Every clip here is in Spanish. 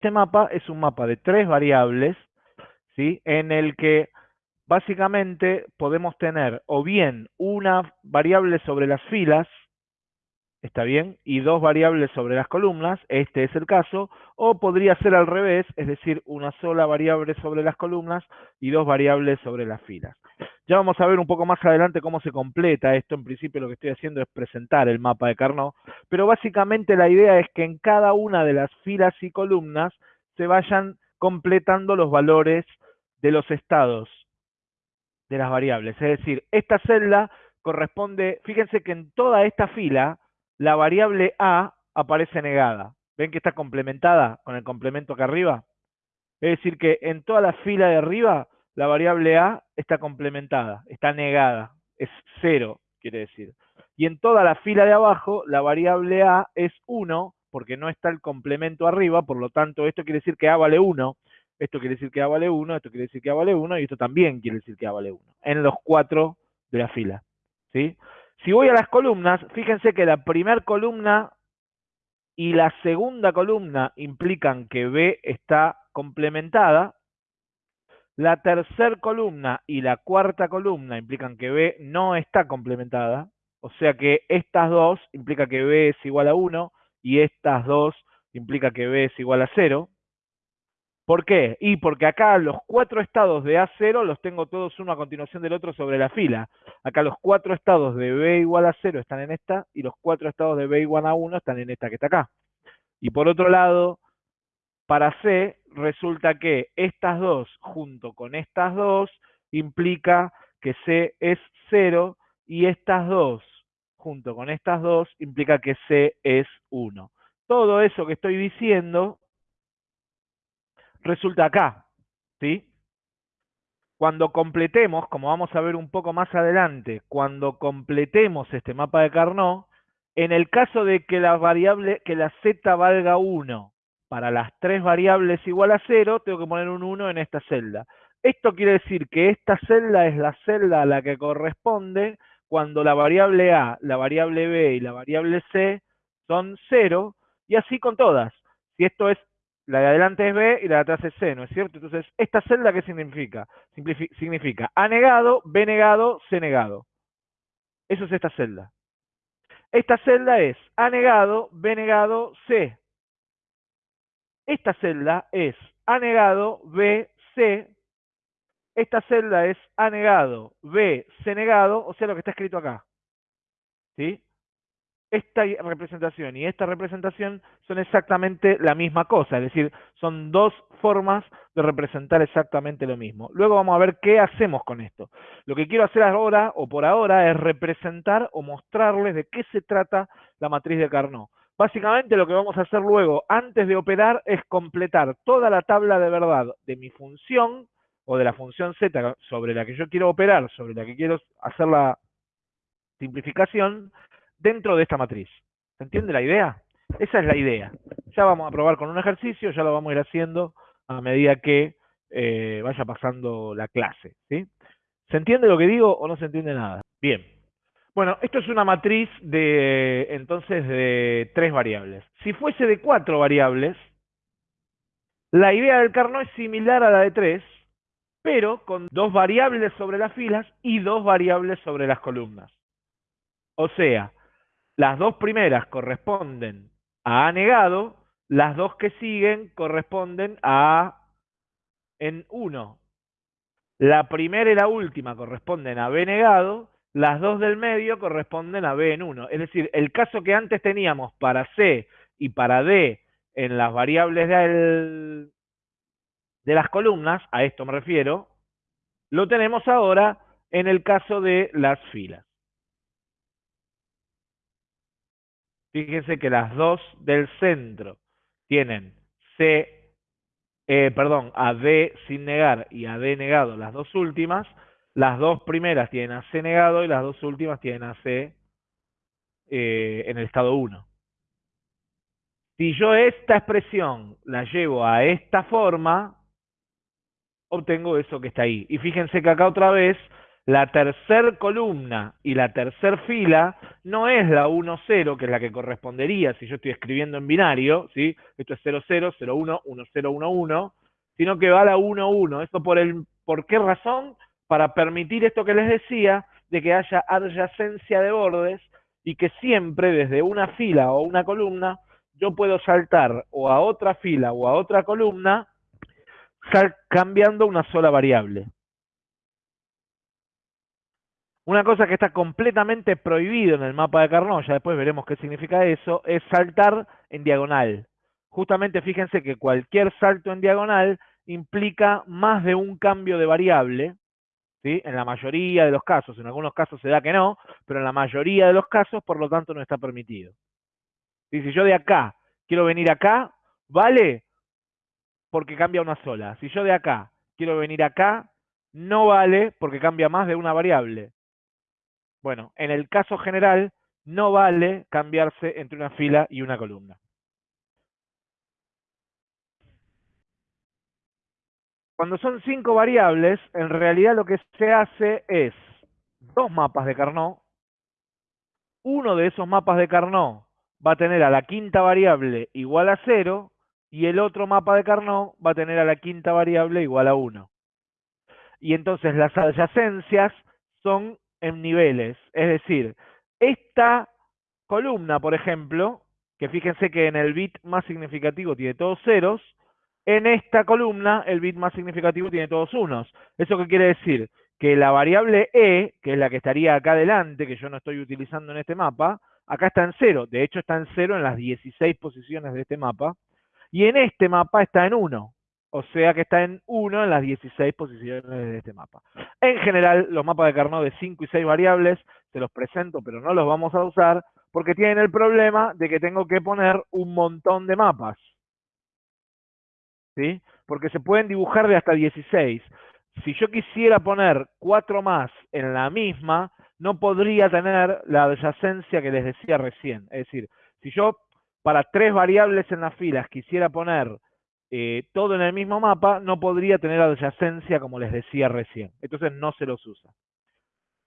Este mapa es un mapa de tres variables, ¿sí? En el que básicamente podemos tener o bien una variable sobre las filas, ¿está bien? Y dos variables sobre las columnas, este es el caso, o podría ser al revés, es decir, una sola variable sobre las columnas y dos variables sobre las filas. Ya vamos a ver un poco más adelante cómo se completa esto. En principio lo que estoy haciendo es presentar el mapa de Carnot, pero básicamente la idea es que en cada una de las filas y columnas se vayan completando los valores de los estados de las variables. Es decir, esta celda corresponde, fíjense que en toda esta fila la variable A aparece negada. ¿Ven que está complementada con el complemento acá arriba? Es decir, que en toda la fila de arriba la variable A está complementada, está negada, es cero, quiere decir. Y en toda la fila de abajo, la variable A es 1, porque no está el complemento arriba, por lo tanto, esto quiere decir que A vale 1, esto quiere decir que A vale 1, esto quiere decir que A vale 1, y esto también quiere decir que A vale 1, en los cuatro de la fila. ¿sí? Si voy a las columnas, fíjense que la primera columna y la segunda columna implican que B está complementada, la tercera columna y la cuarta columna implican que B no está complementada, o sea que estas dos implica que B es igual a 1 y estas dos implica que B es igual a 0. ¿Por qué? Y porque acá los cuatro estados de A0 los tengo todos uno a continuación del otro sobre la fila. Acá los cuatro estados de B igual a 0 están en esta y los cuatro estados de B igual a 1 están en esta que está acá. Y por otro lado, para C resulta que estas dos junto con estas dos implica que C es 0 y estas dos junto con estas dos implica que C es 1. Todo eso que estoy diciendo resulta acá, ¿sí? Cuando completemos, como vamos a ver un poco más adelante, cuando completemos este mapa de Carnot, en el caso de que la variable, que la z valga 1 para las tres variables igual a 0, tengo que poner un 1 en esta celda. Esto quiere decir que esta celda es la celda a la que corresponde cuando la variable A, la variable B y la variable C son 0, y así con todas. Si esto es, la de adelante es B y la de atrás es C, ¿no es cierto? Entonces, ¿esta celda qué significa? significa A negado, B negado, C negado. Eso es esta celda. Esta celda es A negado, B negado, C. Esta celda es A negado, B, C. Esta celda es A negado, B, C negado, o sea, lo que está escrito acá. ¿Sí? Esta representación y esta representación son exactamente la misma cosa, es decir, son dos formas de representar exactamente lo mismo. Luego vamos a ver qué hacemos con esto. Lo que quiero hacer ahora, o por ahora, es representar o mostrarles de qué se trata la matriz de Carnot. Básicamente lo que vamos a hacer luego, antes de operar, es completar toda la tabla de verdad de mi función, o de la función z sobre la que yo quiero operar, sobre la que quiero hacer la simplificación, dentro de esta matriz. ¿Se entiende la idea? Esa es la idea. Ya vamos a probar con un ejercicio, ya lo vamos a ir haciendo a medida que eh, vaya pasando la clase. ¿sí? ¿Se entiende lo que digo o no se entiende nada? Bien. Bueno, esto es una matriz de, entonces, de tres variables. Si fuese de cuatro variables, la idea del Carnot es similar a la de tres, pero con dos variables sobre las filas y dos variables sobre las columnas. O sea, las dos primeras corresponden a A negado, las dos que siguen corresponden a en 1. La primera y la última corresponden a B negado, las dos del medio corresponden a B en 1. Es decir, el caso que antes teníamos para C y para D en las variables de las columnas, a esto me refiero, lo tenemos ahora en el caso de las filas. Fíjense que las dos del centro tienen C, eh, perdón, a D sin negar y a D negado, las dos últimas, las dos primeras tienen a C negado y las dos últimas tienen a C eh, en el estado 1. Si yo esta expresión la llevo a esta forma, obtengo eso que está ahí. Y fíjense que acá otra vez la tercer columna y la tercer fila no es la 1, 0, que es la que correspondería si yo estoy escribiendo en binario, ¿sí? Esto es 0, 0, 0, 1, 1, 0, 1, 1, sino que va a la 1, 1. ¿Esto por, el, por qué razón? Para permitir esto que les decía, de que haya adyacencia de bordes y que siempre desde una fila o una columna yo puedo saltar o a otra fila o a otra columna cambiando una sola variable. Una cosa que está completamente prohibido en el mapa de Carnot, ya después veremos qué significa eso, es saltar en diagonal. Justamente fíjense que cualquier salto en diagonal implica más de un cambio de variable, ¿sí? En la mayoría de los casos, en algunos casos se da que no, pero en la mayoría de los casos, por lo tanto, no está permitido. Si yo de acá quiero venir acá, vale porque cambia una sola. Si yo de acá quiero venir acá, no vale porque cambia más de una variable. Bueno, en el caso general, no vale cambiarse entre una fila y una columna. Cuando son cinco variables, en realidad lo que se hace es dos mapas de Carnot. Uno de esos mapas de Carnot va a tener a la quinta variable igual a cero y el otro mapa de Carnot va a tener a la quinta variable igual a 1. Y entonces las adyacencias son en niveles. Es decir, esta columna, por ejemplo, que fíjense que en el bit más significativo tiene todos ceros, en esta columna el bit más significativo tiene todos unos. ¿Eso qué quiere decir? Que la variable e, que es la que estaría acá adelante, que yo no estoy utilizando en este mapa, acá está en cero. De hecho está en cero en las 16 posiciones de este mapa. Y en este mapa está en 1. O sea que está en 1 en las 16 posiciones de este mapa. En general, los mapas de Carnot de 5 y 6 variables, se los presento, pero no los vamos a usar, porque tienen el problema de que tengo que poner un montón de mapas. ¿Sí? Porque se pueden dibujar de hasta 16. Si yo quisiera poner 4 más en la misma, no podría tener la adyacencia que les decía recién. Es decir, si yo para tres variables en las filas quisiera poner eh, todo en el mismo mapa, no podría tener adyacencia como les decía recién. Entonces no se los usa.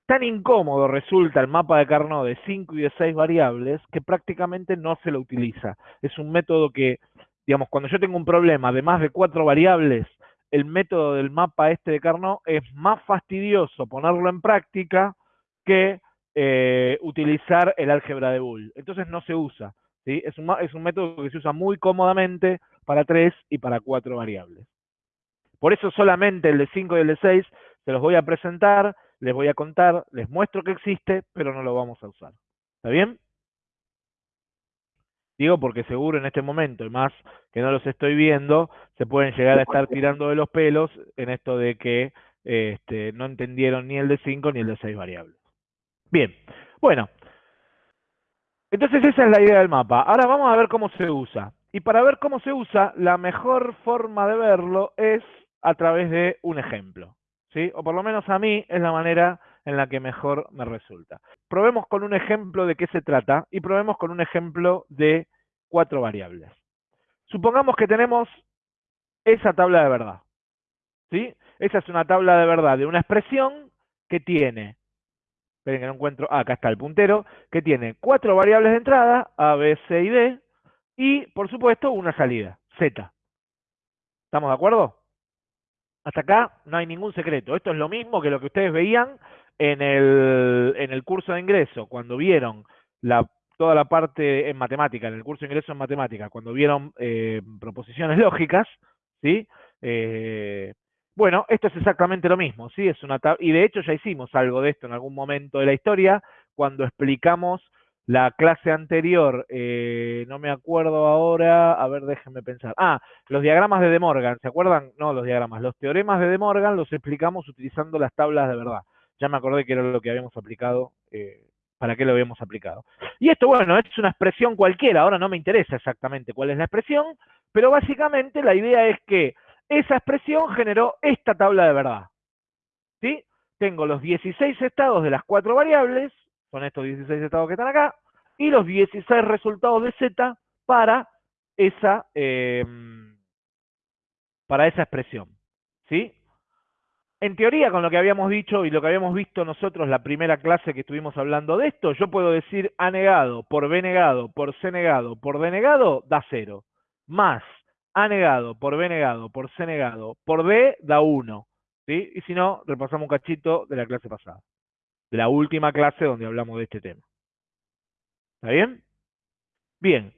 Tan incómodo resulta el mapa de Carnot de 5 y de 6 variables que prácticamente no se lo utiliza. Es un método que, digamos, cuando yo tengo un problema de más de 4 variables, el método del mapa este de Carnot es más fastidioso ponerlo en práctica que eh, utilizar el álgebra de Boole. Entonces no se usa. Es, un, es un método que se usa muy cómodamente para tres y para cuatro variables. Por eso solamente el de 5 y el de 6 se los voy a presentar, les voy a contar, les muestro que existe, pero no lo vamos a usar. ¿Está bien? Digo porque seguro en este momento, y más que no los estoy viendo, se pueden llegar a estar tirando de los pelos en esto de que este, no entendieron ni el de 5 ni el de 6 variables. Bien, bueno, entonces esa es la idea del mapa. Ahora vamos a ver cómo se usa. Y para ver cómo se usa, la mejor forma de verlo es a través de un ejemplo. ¿sí? O por lo menos a mí es la manera en la que mejor me resulta. Probemos con un ejemplo de qué se trata y probemos con un ejemplo de cuatro variables. Supongamos que tenemos esa tabla de verdad. ¿sí? Esa es una tabla de verdad de una expresión que tiene esperen que no encuentro, ah, acá está el puntero, que tiene cuatro variables de entrada, A, B, C y D, y por supuesto una salida, Z. ¿Estamos de acuerdo? Hasta acá no hay ningún secreto. Esto es lo mismo que lo que ustedes veían en el, en el curso de ingreso, cuando vieron toda la parte en matemática, en el curso de ingreso en matemática, cuando vieron eh, proposiciones lógicas, ¿sí? Eh, bueno, esto es exactamente lo mismo, ¿sí? Es una y de hecho ya hicimos algo de esto en algún momento de la historia, cuando explicamos la clase anterior, eh, no me acuerdo ahora, a ver, déjenme pensar. Ah, los diagramas de De Morgan, ¿se acuerdan? No, los diagramas, los teoremas de De Morgan los explicamos utilizando las tablas de verdad. Ya me acordé que era lo que habíamos aplicado, eh, para qué lo habíamos aplicado. Y esto, bueno, es una expresión cualquiera, ahora no me interesa exactamente cuál es la expresión, pero básicamente la idea es que esa expresión generó esta tabla de verdad. ¿Sí? Tengo los 16 estados de las cuatro variables, son estos 16 estados que están acá, y los 16 resultados de Z para esa, em, para esa expresión. ¿Sí? En teoría, con lo que habíamos dicho y lo que habíamos visto nosotros la primera clase que estuvimos hablando de esto, yo puedo decir A negado por B negado por C negado por D negado da cero. Más A negado por B negado por C negado por D da 1. ¿sí? Y si no, repasamos un cachito de la clase pasada. La última clase donde hablamos de este tema. ¿Está bien? Bien.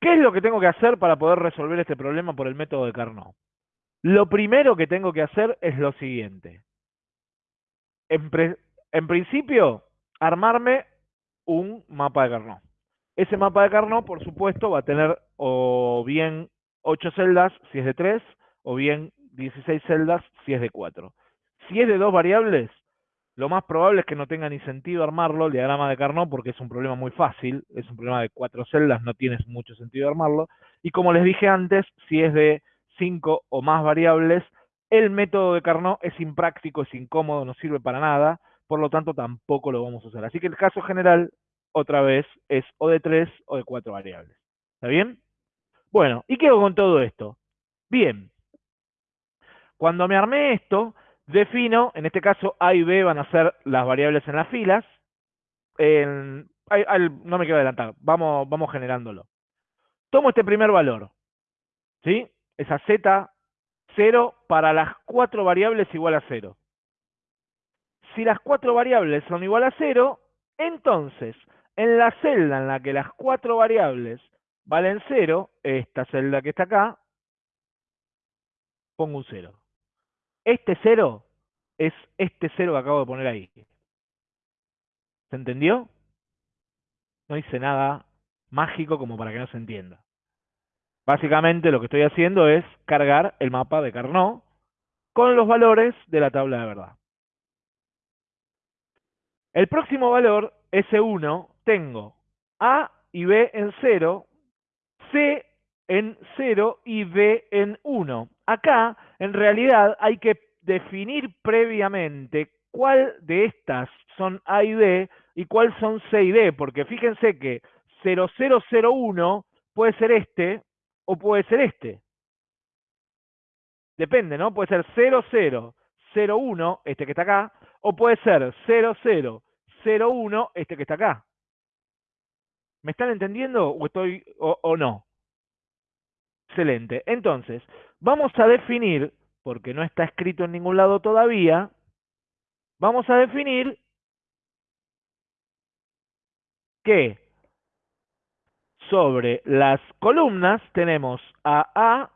¿Qué es lo que tengo que hacer para poder resolver este problema por el método de Carnot? Lo primero que tengo que hacer es lo siguiente. En, principio, armarme un mapa de Carnot. Ese mapa de Carnot, por supuesto, va a tener o bien 8 celdas si es de 3, o bien 16 celdas si es de 4. Si es de dos variables, lo más probable es que no tenga ni sentido armarlo, el diagrama de Carnot, porque es un problema muy fácil, es un problema de cuatro celdas, no tiene mucho sentido armarlo. Y como les dije antes, si es de cinco o más variables, el método de Carnot es impráctico, es incómodo, no sirve para nada, por lo tanto tampoco lo vamos a usar. Así que el caso general, otra vez, es o de tres o de cuatro variables. ¿Está bien? Bueno, ¿y qué hago con todo esto? Bien, cuando me armé esto, defino, en este caso A y B van a ser las variables en las filas, no me quiero adelantar, vamos, vamos generándolo. Tomo este primer valor, ¿sí? Esa Z 0 para las cuatro variables igual a 0. Si las cuatro variables son igual a 0, entonces en la celda en la que las cuatro variables valen 0, esta celda que está acá, pongo un 0. Este 0 es este 0 que acabo de poner ahí. ¿Se entendió? No hice nada mágico como para que no se entienda. Básicamente lo que estoy haciendo es cargar el mapa de Carnot con los valores de la tabla de verdad. El próximo valor, S1, tengo A y B en 0, C en 0 y D en 1. Acá, en realidad, hay que definir previamente cuál de estas son A y D y cuál son C y D, porque fíjense que 0001 puede ser este o puede ser este. Depende, ¿no? Puede ser 0001, este que está acá, o puede ser 0001, este que está acá. ¿Me están entendiendo o estoy o no? Excelente. Entonces, vamos a definir, porque no está escrito en ningún lado todavía, vamos a definir que sobre las columnas tenemos a A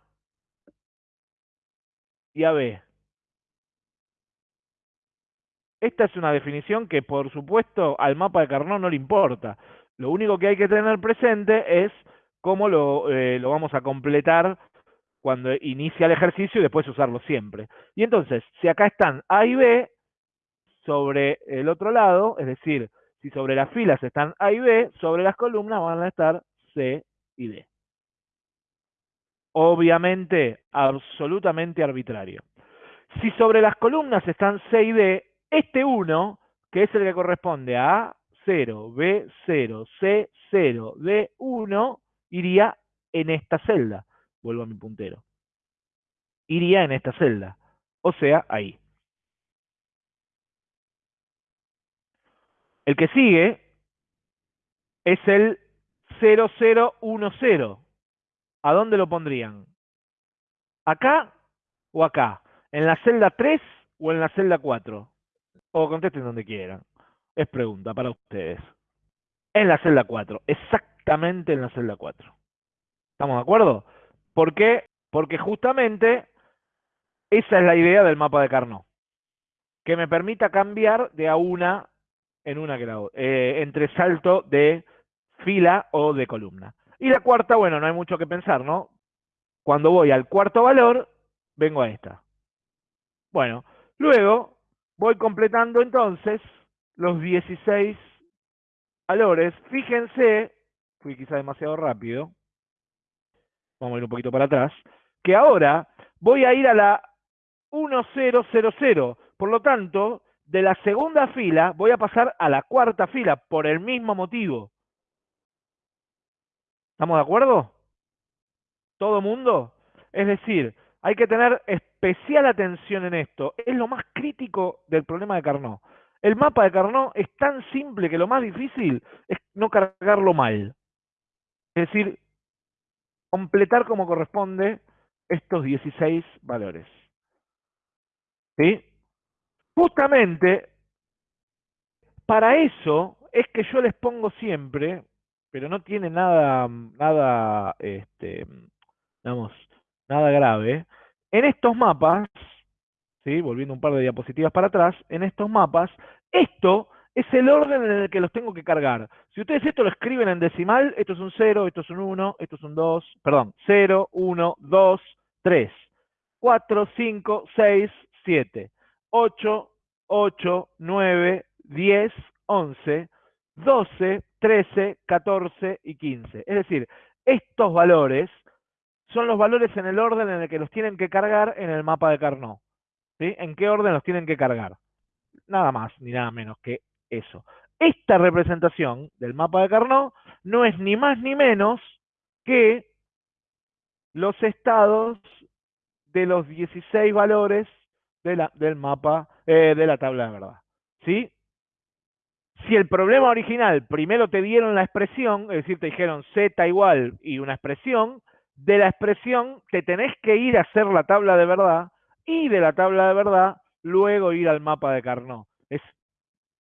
y a B. Esta es una definición que, por supuesto, al mapa de Carnot no le importa. Lo único que hay que tener presente es cómo lo, eh, vamos a completar cuando inicia el ejercicio y después usarlo siempre. Y entonces, si acá están A y B, sobre el otro lado, es decir, si sobre las filas están A y B, sobre las columnas van a estar C y D. Obviamente, absolutamente arbitrario. Si sobre las columnas están C y D, este 1, que es el que corresponde a A0, B0, C0, D1, iría en esta celda. Vuelvo a mi puntero. Iría en esta celda. O sea, ahí. El que sigue es el 0010. ¿A dónde lo pondrían? ¿Acá o acá? ¿En la celda 3 o en la celda 4? O contesten donde quieran. Es pregunta para ustedes. En la celda 4. Exactamente en la celda 4. ¿Estamos de acuerdo? ¿Por qué? Porque justamente esa es la idea del mapa de Carnot. Que me permita cambiar de a una en una que eh, entre salto de fila o de columna. Y la cuarta, bueno, no hay mucho que pensar, ¿no? Cuando voy al cuarto valor, vengo a esta. Bueno, luego voy completando entonces los 16 valores. Fíjense fui quizá demasiado rápido, vamos a ir un poquito para atrás, que ahora voy a ir a la 1000, por lo tanto, de la segunda fila voy a pasar a la cuarta fila por el mismo motivo. ¿Estamos de acuerdo? ¿Todo mundo? Es decir, Hay que tener especial atención en esto. Es lo más crítico del problema de Carnot. El mapa de Carnot es tan simple que lo más difícil es no cargarlo mal. Es decir, completar como corresponde estos 16 valores. ¿Sí? Justamente para eso es que yo les pongo siempre, pero no tiene nada, nada, este, nada grave. En estos mapas, ¿sí? volviendo un par de diapositivas para atrás, en estos mapas, esto es el orden en el que los tengo que cargar. Si ustedes esto lo escriben en decimal, esto es un 0, esto es un 1, esto es un 2, perdón, 0, 1, 2, 3, 4, 5, 6, 7, 8, 8, 9, 10, 11, 12, 13, 14 y 15. Es decir, estos valores son los valores en el orden en el que los tienen que cargar en el mapa de Carnot. ¿Sí? ¿En qué orden los tienen que cargar? Nada más ni nada menos que eso. Esta representación del mapa de Carnot no es ni más ni menos que los estados de los 16 valores de la, del mapa, eh, de la tabla de verdad. ¿Sí? Si el problema original primero te dieron la expresión, es decir, te dijeron z igual y una expresión, de la expresión te tenés que ir a hacer la tabla de verdad y de la tabla de verdad luego ir al mapa de Carnot.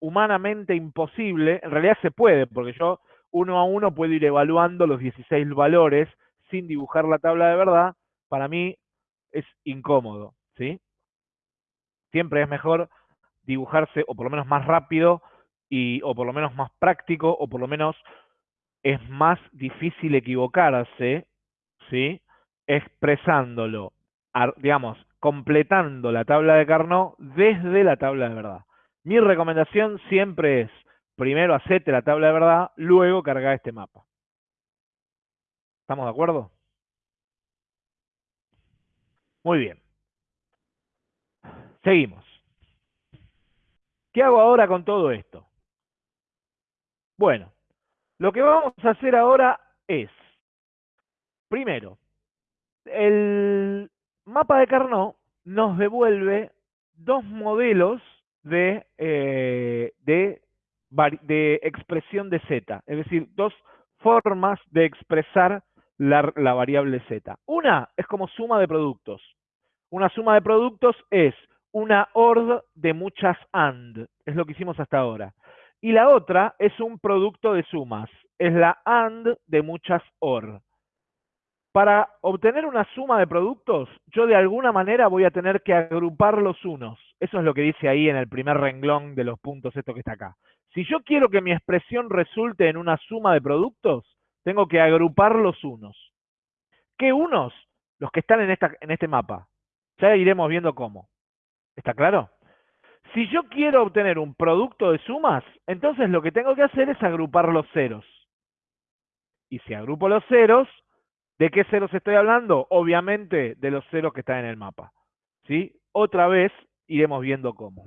Humanamente imposible, en realidad se puede, porque yo uno a uno puedo ir evaluando los 16 valores sin dibujar la tabla de verdad, para mí es incómodo, ¿sí? Siempre es mejor dibujarse, o por lo menos más rápido, y, o por lo menos más práctico, o por lo menos es más difícil equivocarse, ¿sí? Expresándolo, digamos, completando la tabla de Carnot desde la tabla de verdad. Mi recomendación siempre es, primero hacete la tabla de verdad, luego carga este mapa. ¿Estamos de acuerdo? Muy bien. Seguimos. ¿Qué hago ahora con todo esto? Bueno, lo que vamos a hacer ahora es, primero, el mapa de Carnot nos devuelve dos modelos de, eh, de, de, expresión de z, es decir, dos formas de expresar la, la variable z. Una es como suma de productos. Una suma de productos es una OR de muchas AND, es lo que hicimos hasta ahora. Y la otra es un producto de sumas, es la AND de muchas OR. Para obtener una suma de productos, yo de alguna manera voy a tener que agrupar los unos. Eso es lo que dice ahí en el primer renglón de los puntos, esto que está acá. Si yo quiero que mi expresión resulte en una suma de productos, tengo que agrupar los unos. ¿Qué unos? Los que están en, esta, en este mapa. Ya iremos viendo cómo. ¿Está claro? Si yo quiero obtener un producto de sumas, entonces lo que tengo que hacer es agrupar los ceros. Y si agrupo los ceros, ¿de qué ceros estoy hablando? Obviamente de los ceros que están en el mapa. ¿Sí? Otra vez iremos viendo cómo.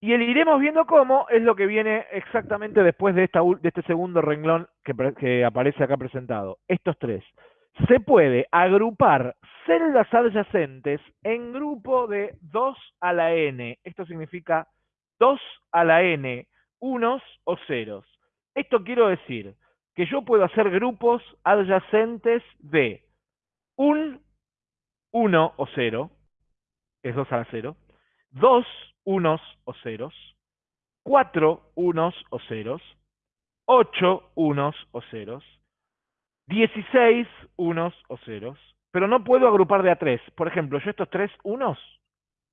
Y el iremos viendo cómo es lo que viene exactamente después de, esta, de este segundo renglón que, que aparece acá presentado. Estos tres se puede agrupar celdas adyacentes en grupo de 2 a la n. Esto significa 2 a la n, unos o ceros. Esto quiero decir que yo puedo hacer grupos adyacentes de un 1 o 0, es 2 a la 0, 2 unos o ceros, 4 unos o ceros, 8 unos o ceros, 16 unos o ceros, pero no puedo agrupar de a 3. Por ejemplo, yo estos tres unos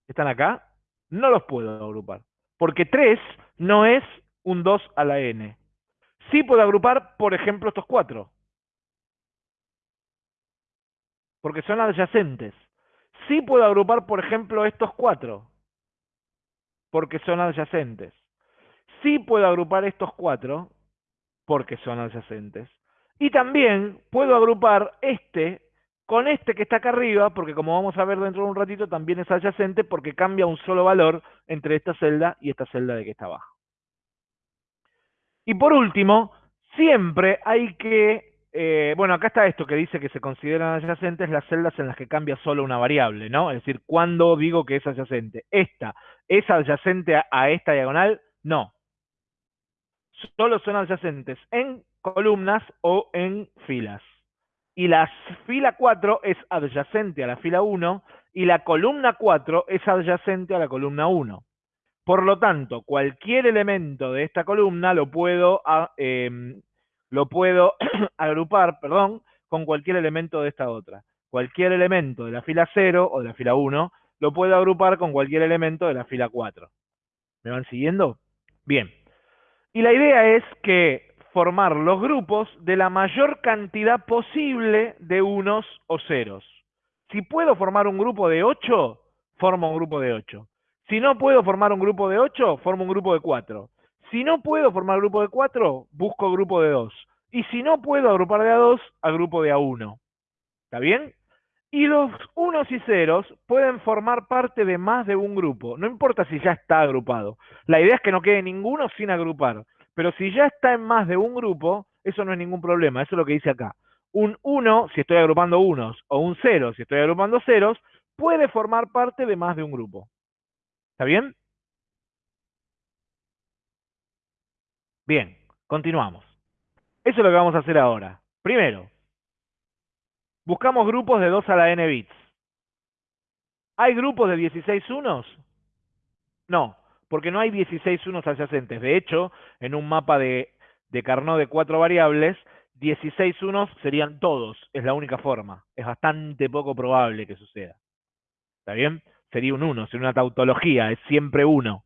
que están acá, no los puedo agrupar, porque 3 no es un 2 a la n. Sí puedo agrupar, por ejemplo, estos 4, porque son adyacentes. Sí puedo agrupar, por ejemplo, estos 4, porque son adyacentes. Sí puedo agrupar estos 4, porque son adyacentes. Y también puedo agrupar este con este que está acá arriba, porque como vamos a ver dentro de un ratito, también es adyacente porque cambia un solo valor entre esta celda y esta celda de que está abajo. Y por último, siempre hay que eh, bueno, acá está esto que dice que se consideran adyacentes las celdas en las que cambia solo una variable, ¿no? Es decir, ¿cuándo digo que es adyacente? ¿Esta es adyacente a, esta diagonal? No. Solo son adyacentes en columnas o en filas. Y la fila 4 es adyacente a la fila 1 y la columna 4 es adyacente a la columna 1. Por lo tanto, cualquier elemento de esta columna lo puedo ah, em, lo puedo agrupar, perdón, con cualquier elemento de esta otra. Cualquier elemento de la fila 0 o de la fila 1 lo puedo agrupar con cualquier elemento de la fila 4. ¿Me van siguiendo? Bien. Y la idea es que formar los grupos de la mayor cantidad posible de unos o ceros. Si puedo formar un grupo de 8, formo un grupo de 8. Si no puedo formar un grupo de 8, formo un grupo de 4. Si no puedo formar grupo de 4, busco grupo de 2. Y si no puedo agrupar de a 2, grupo de a 1. ¿Está bien? Y los unos y ceros pueden formar parte de más de un grupo. No importa si ya está agrupado. La idea es que no quede ninguno sin agrupar. Pero si ya está en más de un grupo, eso no es ningún problema. Eso es lo que dice acá. Un 1, si estoy agrupando unos, o un 0, si estoy agrupando ceros, puede formar parte de más de un grupo. ¿Está bien? Bien, continuamos. Eso es lo que vamos a hacer ahora. Primero, buscamos grupos de 2 a la n bits. ¿Hay grupos de 16 unos? No, porque no hay 16 unos adyacentes. De hecho, en un mapa de, de Carnot de cuatro variables, 16 unos serían todos. Es la única forma. Es bastante poco probable que suceda. ¿Está bien? Sería un 1, sería una tautología, es siempre uno.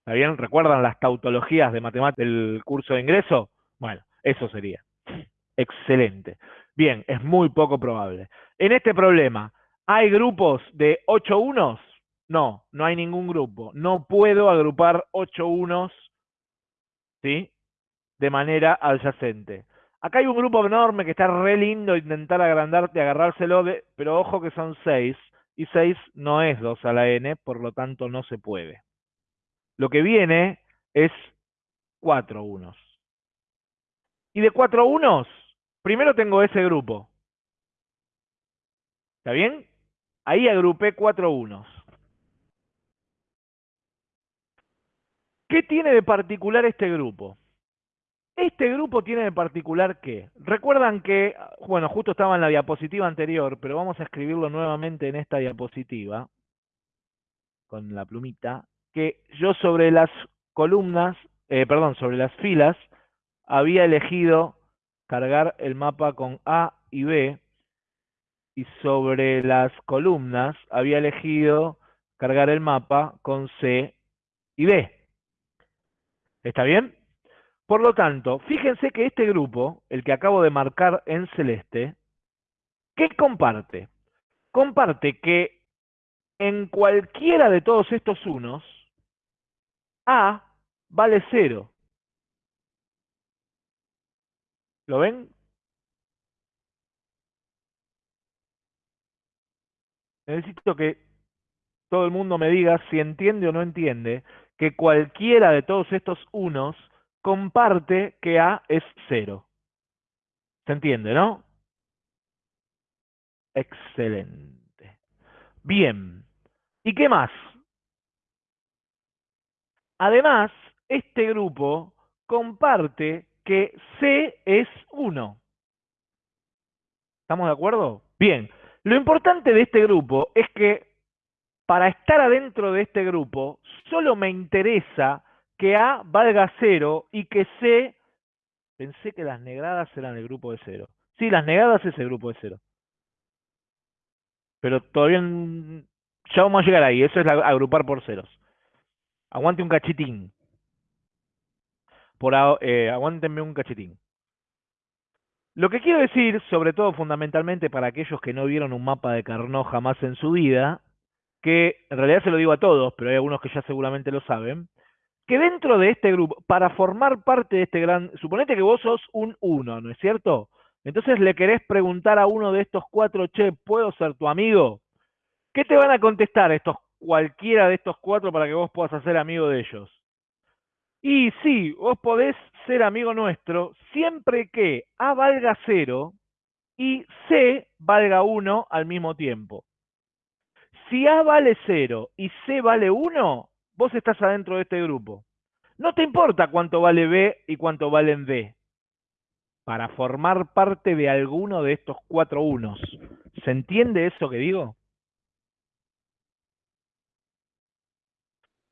¿Está bien? ¿Recuerdan las tautologías de matemáticas del curso de ingreso? Bueno, eso sería. Excelente. Bien, es muy poco probable. En este problema, ¿hay grupos de 8 unos? No, no hay ningún grupo. No puedo agrupar 8 unos ¿sí? de manera adyacente. Acá hay un grupo enorme que está re lindo intentar agrandarte, agarrárselo, de, pero ojo que son 6, y 6 no es 2 a la n, por lo tanto no se puede. Lo que viene es 4 unos. Y de cuatro unos, primero tengo ese grupo. ¿Está bien? Ahí agrupé cuatro unos. ¿Qué tiene de particular este grupo? Este grupo tiene de particular que, recuerdan que, bueno, justo estaba en la diapositiva anterior, pero vamos a escribirlo nuevamente en esta diapositiva, con la plumita, que yo sobre las columnas, eh, perdón, sobre las filas, había elegido cargar el mapa con A y B y sobre las columnas había elegido cargar el mapa con C y B. ¿Está bien? Por lo tanto, fíjense que este grupo, el que acabo de marcar en celeste, ¿qué comparte? Comparte que en cualquiera de todos estos unos, A vale 0. ¿Lo ven? Necesito que todo el mundo me diga si entiende o no entiende que cualquiera de todos estos unos comparte que A es cero. ¿Se entiende, no? Excelente. Bien. ¿Y qué más? Además, este grupo comparte que C es 1. ¿Estamos de acuerdo? Bien. Lo importante de este grupo es que para estar adentro de este grupo, solo me interesa que A valga 0 y que C, pensé que las negradas eran el grupo de 0. Sí, las negadas es el grupo de 0. Pero todavía ya vamos a llegar ahí, eso es agrupar por ceros. Aguante un cachitín por eh, aguántenme un cachetín. Lo que quiero decir, sobre todo fundamentalmente para aquellos que no vieron un mapa de Carnot jamás en su vida, que en realidad se lo digo a todos, pero hay algunos que ya seguramente lo saben, que dentro de este grupo, para formar parte de este gran, suponete que vos sos un uno, ¿no es cierto? Entonces le querés preguntar a uno de estos cuatro, che, ¿puedo ser tu amigo? ¿Qué te van a contestar estos cualquiera de estos cuatro para que vos puedas hacer amigo de ellos? Y sí, vos podés ser amigo nuestro siempre que A valga 0 y C valga 1 al mismo tiempo. Si A vale 0 y C vale 1, vos estás adentro de este grupo. No te importa cuánto vale B y cuánto vale D. Para formar parte de alguno de estos cuatro unos. ¿Se entiende eso que digo?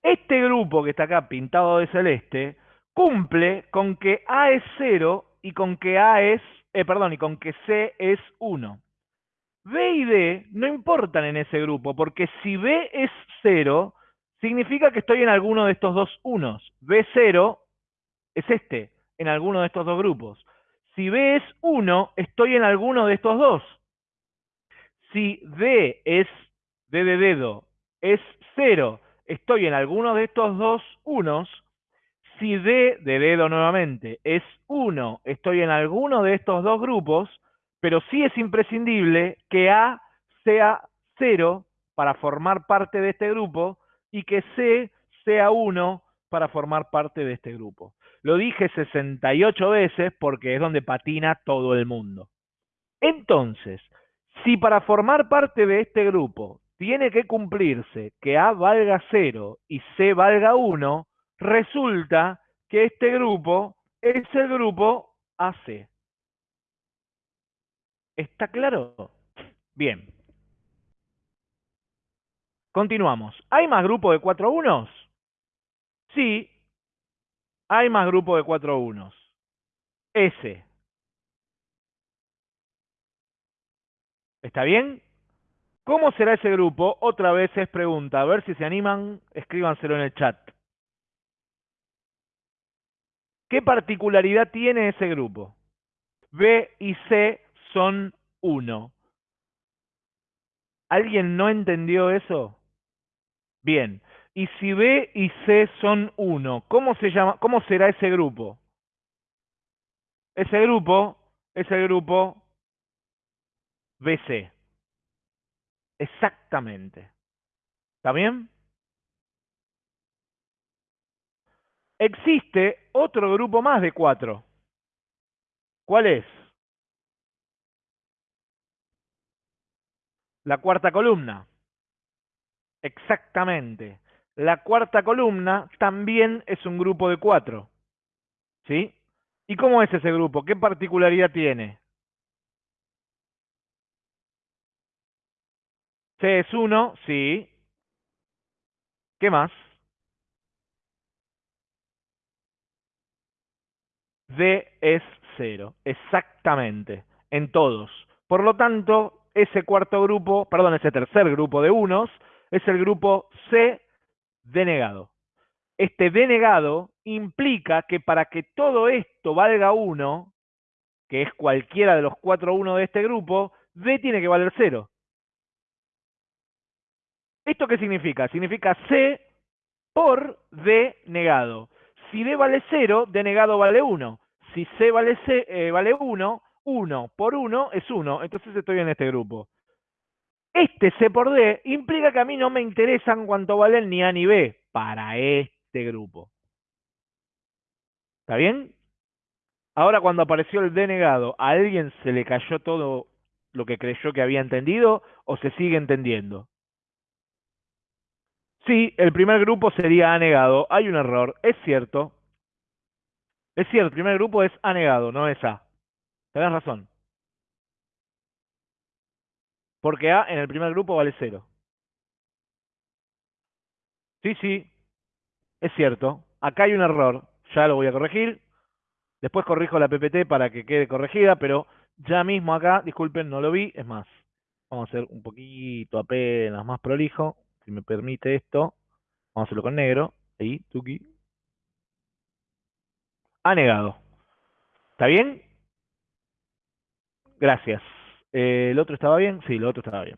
Este grupo que está acá pintado de celeste cumple con que A es 0 y con que A es, eh, perdón, y con que C es 1. B y D no importan en ese grupo, porque si B es 0, significa que estoy en alguno de estos dos unos. B0 es este, en alguno de estos dos grupos. Si B es 1, estoy en alguno de estos dos. Si D es D de dedo, es 0, estoy en alguno de estos dos unos. Si D de dedo nuevamente es 1, estoy en alguno de estos dos grupos, pero sí es imprescindible que A sea 0 para formar parte de este grupo y que C sea 1 para formar parte de este grupo. Lo dije 68 veces porque es donde patina todo el mundo. Entonces, si para formar parte de este grupo tiene que cumplirse que A valga 0 y C valga 1, resulta que este grupo es el grupo AC. ¿Está claro? Bien. Continuamos. ¿Hay más grupo de 4 unos? Sí, hay más grupo de 4 unos. S. ¿Está bien? ¿Cómo será ese grupo? Otra vez es pregunta. A ver si se animan, escríbanselo en el chat. ¿Qué particularidad tiene ese grupo? B y C son 1. ¿Alguien no entendió eso? Bien. Y si B y C son 1, ¿cómo se llama? ¿Cómo será ese grupo? Ese grupo es el grupo BC. Exactamente. ¿Está bien? Existe otro grupo más de cuatro. ¿Cuál es? La cuarta columna. Exactamente. La cuarta columna también es un grupo de cuatro. ¿Sí? ¿Y cómo es ese grupo? ¿Qué particularidad tiene? C es 1, sí. ¿Qué más? D es 0, exactamente, en todos. Por lo tanto, ese cuarto grupo, perdón, ese tercer grupo de unos, es el grupo C denegado. Este denegado implica que para que todo esto valga 1, que es cualquiera de los cuatro 1 de este grupo, D tiene que valer 0. ¿Esto qué significa? Significa C por D negado. Si D vale 0, D negado vale 1. Si C vale, C, eh, vale 1, 1 por 1 es 1. Entonces estoy en este grupo. Este C por D implica que a mí no me interesan cuánto valen ni A ni B para este grupo. ¿Está bien? Ahora cuando apareció el D negado, ¿a alguien se le cayó todo lo que creyó que había entendido o se sigue entendiendo? Sí, el primer grupo sería anegado. Hay un error, es cierto. Es cierto, el primer grupo es anegado, no es A. Tenés razón. Porque A en el primer grupo vale 0. Sí, sí, es cierto. Acá hay un error. Ya lo voy a corregir. Después corrijo la PPT para que quede corregida, pero ya mismo acá, disculpen, no lo vi. Es más, vamos a hacer un poquito apenas más prolijo si me permite esto, vamos a hacerlo con negro, ahí, tuki. Ha negado. ¿Está bien? Gracias. Eh, ¿El otro estaba bien? Sí, el otro estaba bien.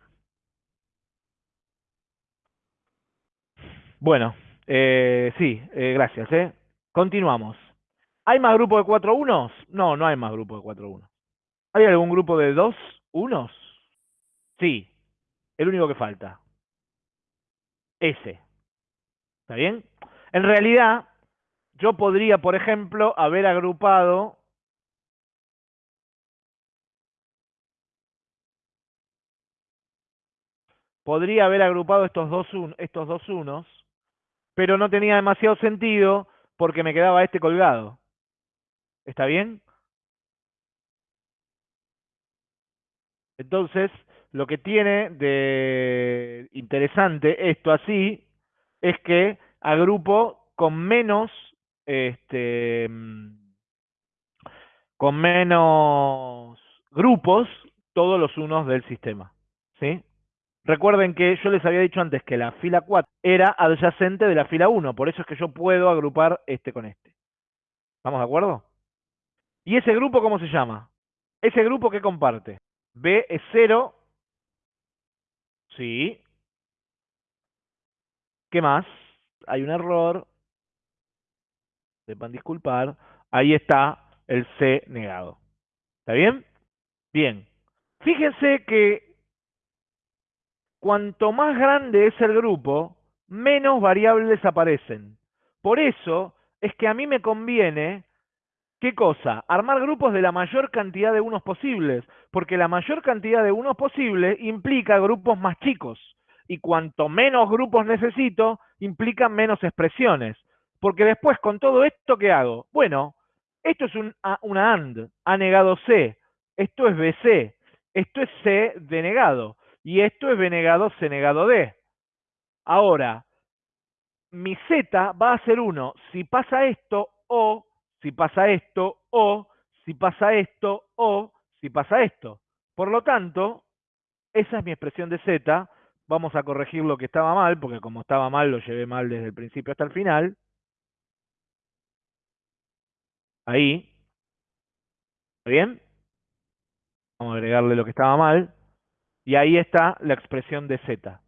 Bueno, eh, sí, eh, gracias. Eh. Continuamos. ¿Hay más grupo de cuatro unos? No, no hay más grupo de cuatro unos. ¿Hay algún grupo de dos unos? Sí, el único que falta. S. ¿Está bien? En realidad, yo podría, por ejemplo, haber agrupado podría haber agrupado estos dos, estos dos unos, pero no tenía demasiado sentido porque me quedaba este colgado. ¿Está bien? Entonces, lo que tiene de interesante esto así es que agrupo con menos este con menos grupos todos los unos del sistema. ¿Sí? Recuerden que yo les había dicho antes que la fila 4 era adyacente de la fila 1, por eso es que yo puedo agrupar este con este. ¿Estamos de acuerdo? ¿Y ese grupo cómo se llama? Ese grupo que comparte. B es 0. Sí. ¿Qué más? Hay un error. Sepan disculpar. Ahí está el C negado. ¿Está bien? Bien. Fíjense que cuanto más grande es el grupo, menos variables aparecen. Por eso es que a mí me conviene ¿Qué cosa? Armar grupos de la mayor cantidad de unos posibles, porque la mayor cantidad de unos posibles implica grupos más chicos, y cuanto menos grupos necesito, implica menos expresiones. Porque después, con todo esto, ¿qué hago? Bueno, esto es un, una AND, A negado C, esto es BC, esto es C denegado, y esto es B negado C negado D. Ahora, mi Z va a ser 1 si pasa esto o si pasa esto, o si pasa esto, o si pasa esto. Por lo tanto, esa es mi expresión de z. Vamos a corregir lo que estaba mal, porque como estaba mal, lo llevé mal desde el principio hasta el final. Ahí. ¿Está bien? Vamos a agregarle lo que estaba mal. Y ahí está la expresión de z.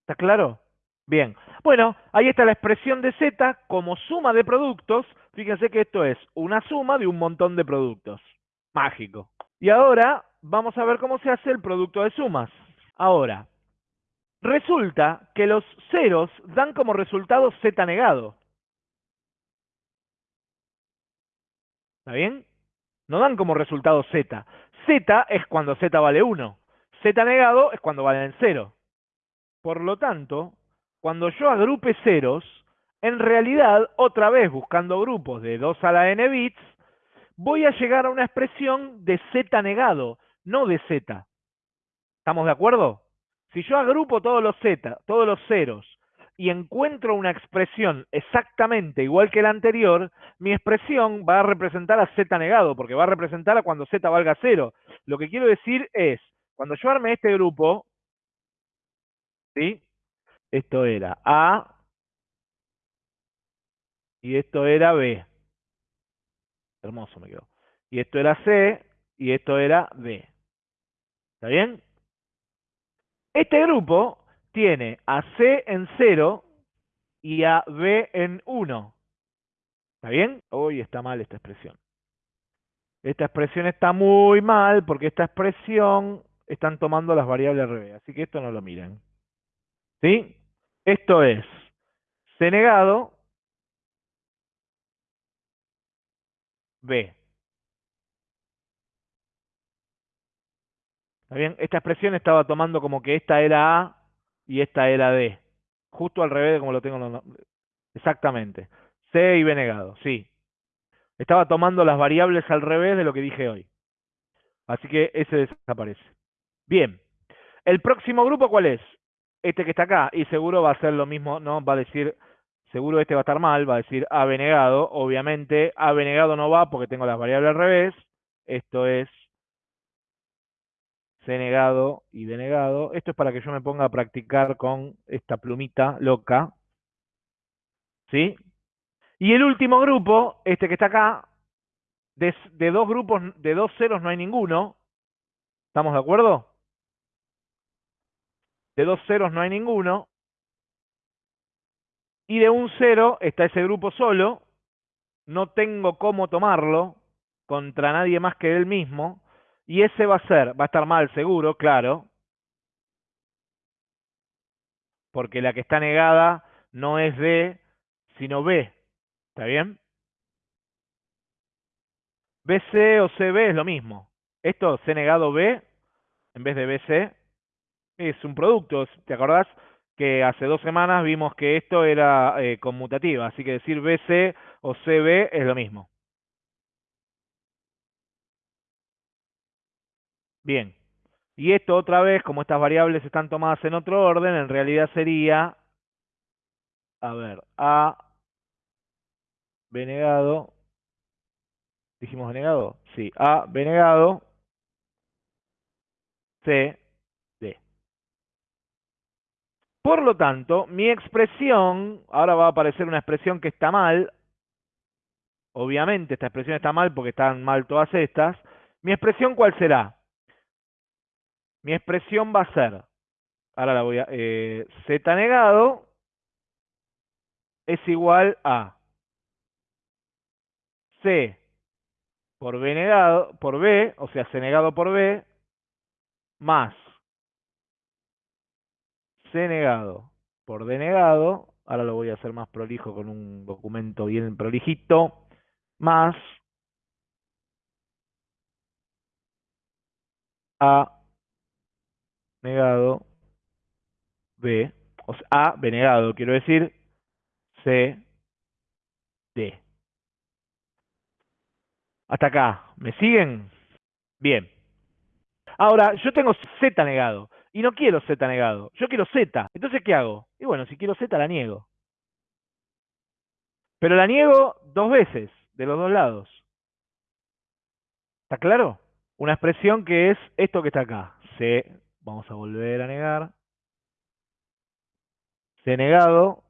¿Está claro? Bien. Bueno, ahí está la expresión de z como suma de productos Fíjense que esto es una suma de un montón de productos. Mágico. Y ahora vamos a ver cómo se hace el producto de sumas. Ahora, resulta que los ceros dan como resultado z negado. ¿Está bien? No dan como resultado z. z es cuando z vale 1. z negado es cuando vale 0. Por lo tanto, cuando yo agrupe ceros, en realidad, otra vez buscando grupos de 2 a la n bits, voy a llegar a una expresión de z negado, no de z. ¿Estamos de acuerdo? Si yo agrupo todos los z, todos los ceros, y encuentro una expresión exactamente igual que la anterior, mi expresión va a representar a z negado, porque va a representar a cuando z valga 0. Lo que quiero decir es, cuando yo arme este grupo, ¿sí? Esto era A y esto era B. Hermoso me quedó. Y esto era C y esto era D. ¿Está bien? Este grupo tiene a C en 0 y a B en 1. ¿Está bien? Hoy está mal esta expresión. Esta expresión está muy mal porque esta expresión están tomando las variables al revés. Así que esto no lo miren. ¿Sí? Esto es C negado B. ¿Está bien? Esta expresión estaba tomando como que esta era A y esta era D. Justo al revés de como lo tengo. Exactamente. C y B negado, sí. Estaba tomando las variables al revés de lo que dije hoy. Así que ese desaparece. Bien. ¿El próximo grupo cuál es? Este que está acá. Y seguro va a ser lo mismo, ¿no? Va a decir seguro este va a estar mal, va a decir A negado, obviamente A no va porque tengo las variables al revés, esto es C negado y D negado, esto es para que yo me ponga a practicar con esta plumita loca, ¿sí? Y el último grupo, este que está acá, de, de dos grupos, de dos ceros no hay ninguno, ¿estamos de acuerdo? De dos ceros no hay ninguno, y de un 0 está ese grupo solo, no tengo cómo tomarlo contra nadie más que él mismo, y ese va a ser, va a estar mal seguro, claro, porque la que está negada no es D, sino B. ¿Está bien? BC o CB es lo mismo. Esto, C negado B, en vez de BC, es un producto. ¿Te acordás que hace dos semanas vimos que esto era eh, conmutativa? Así que decir BC o CB es lo mismo. Bien. Y esto otra vez, como estas variables están tomadas en otro orden, en realidad sería, a ver, A, B negado, dijimos B negado, sí, A, B negado, C, D. Por lo tanto, mi expresión, ahora va a aparecer una expresión que está mal, obviamente esta expresión está mal porque están mal todas estas, mi expresión ¿cuál será? Mi expresión va a ser, ahora la voy a, eh, z negado es igual a c por b negado, por b, o sea, c negado por b, más c negado por d negado, ahora lo voy a hacer más prolijo con un documento bien prolijito, más a negado B, o sea, A, B negado, quiero decir, C, D. Hasta acá, ¿me siguen? Bien. Ahora, yo tengo Z negado, y no quiero Z negado, yo quiero Z. Entonces, ¿qué hago? Y bueno, si quiero Z, la niego. Pero la niego dos veces, de los dos lados. ¿Está claro? Una expresión que es esto que está acá, C Vamos a volver a negar. C negado.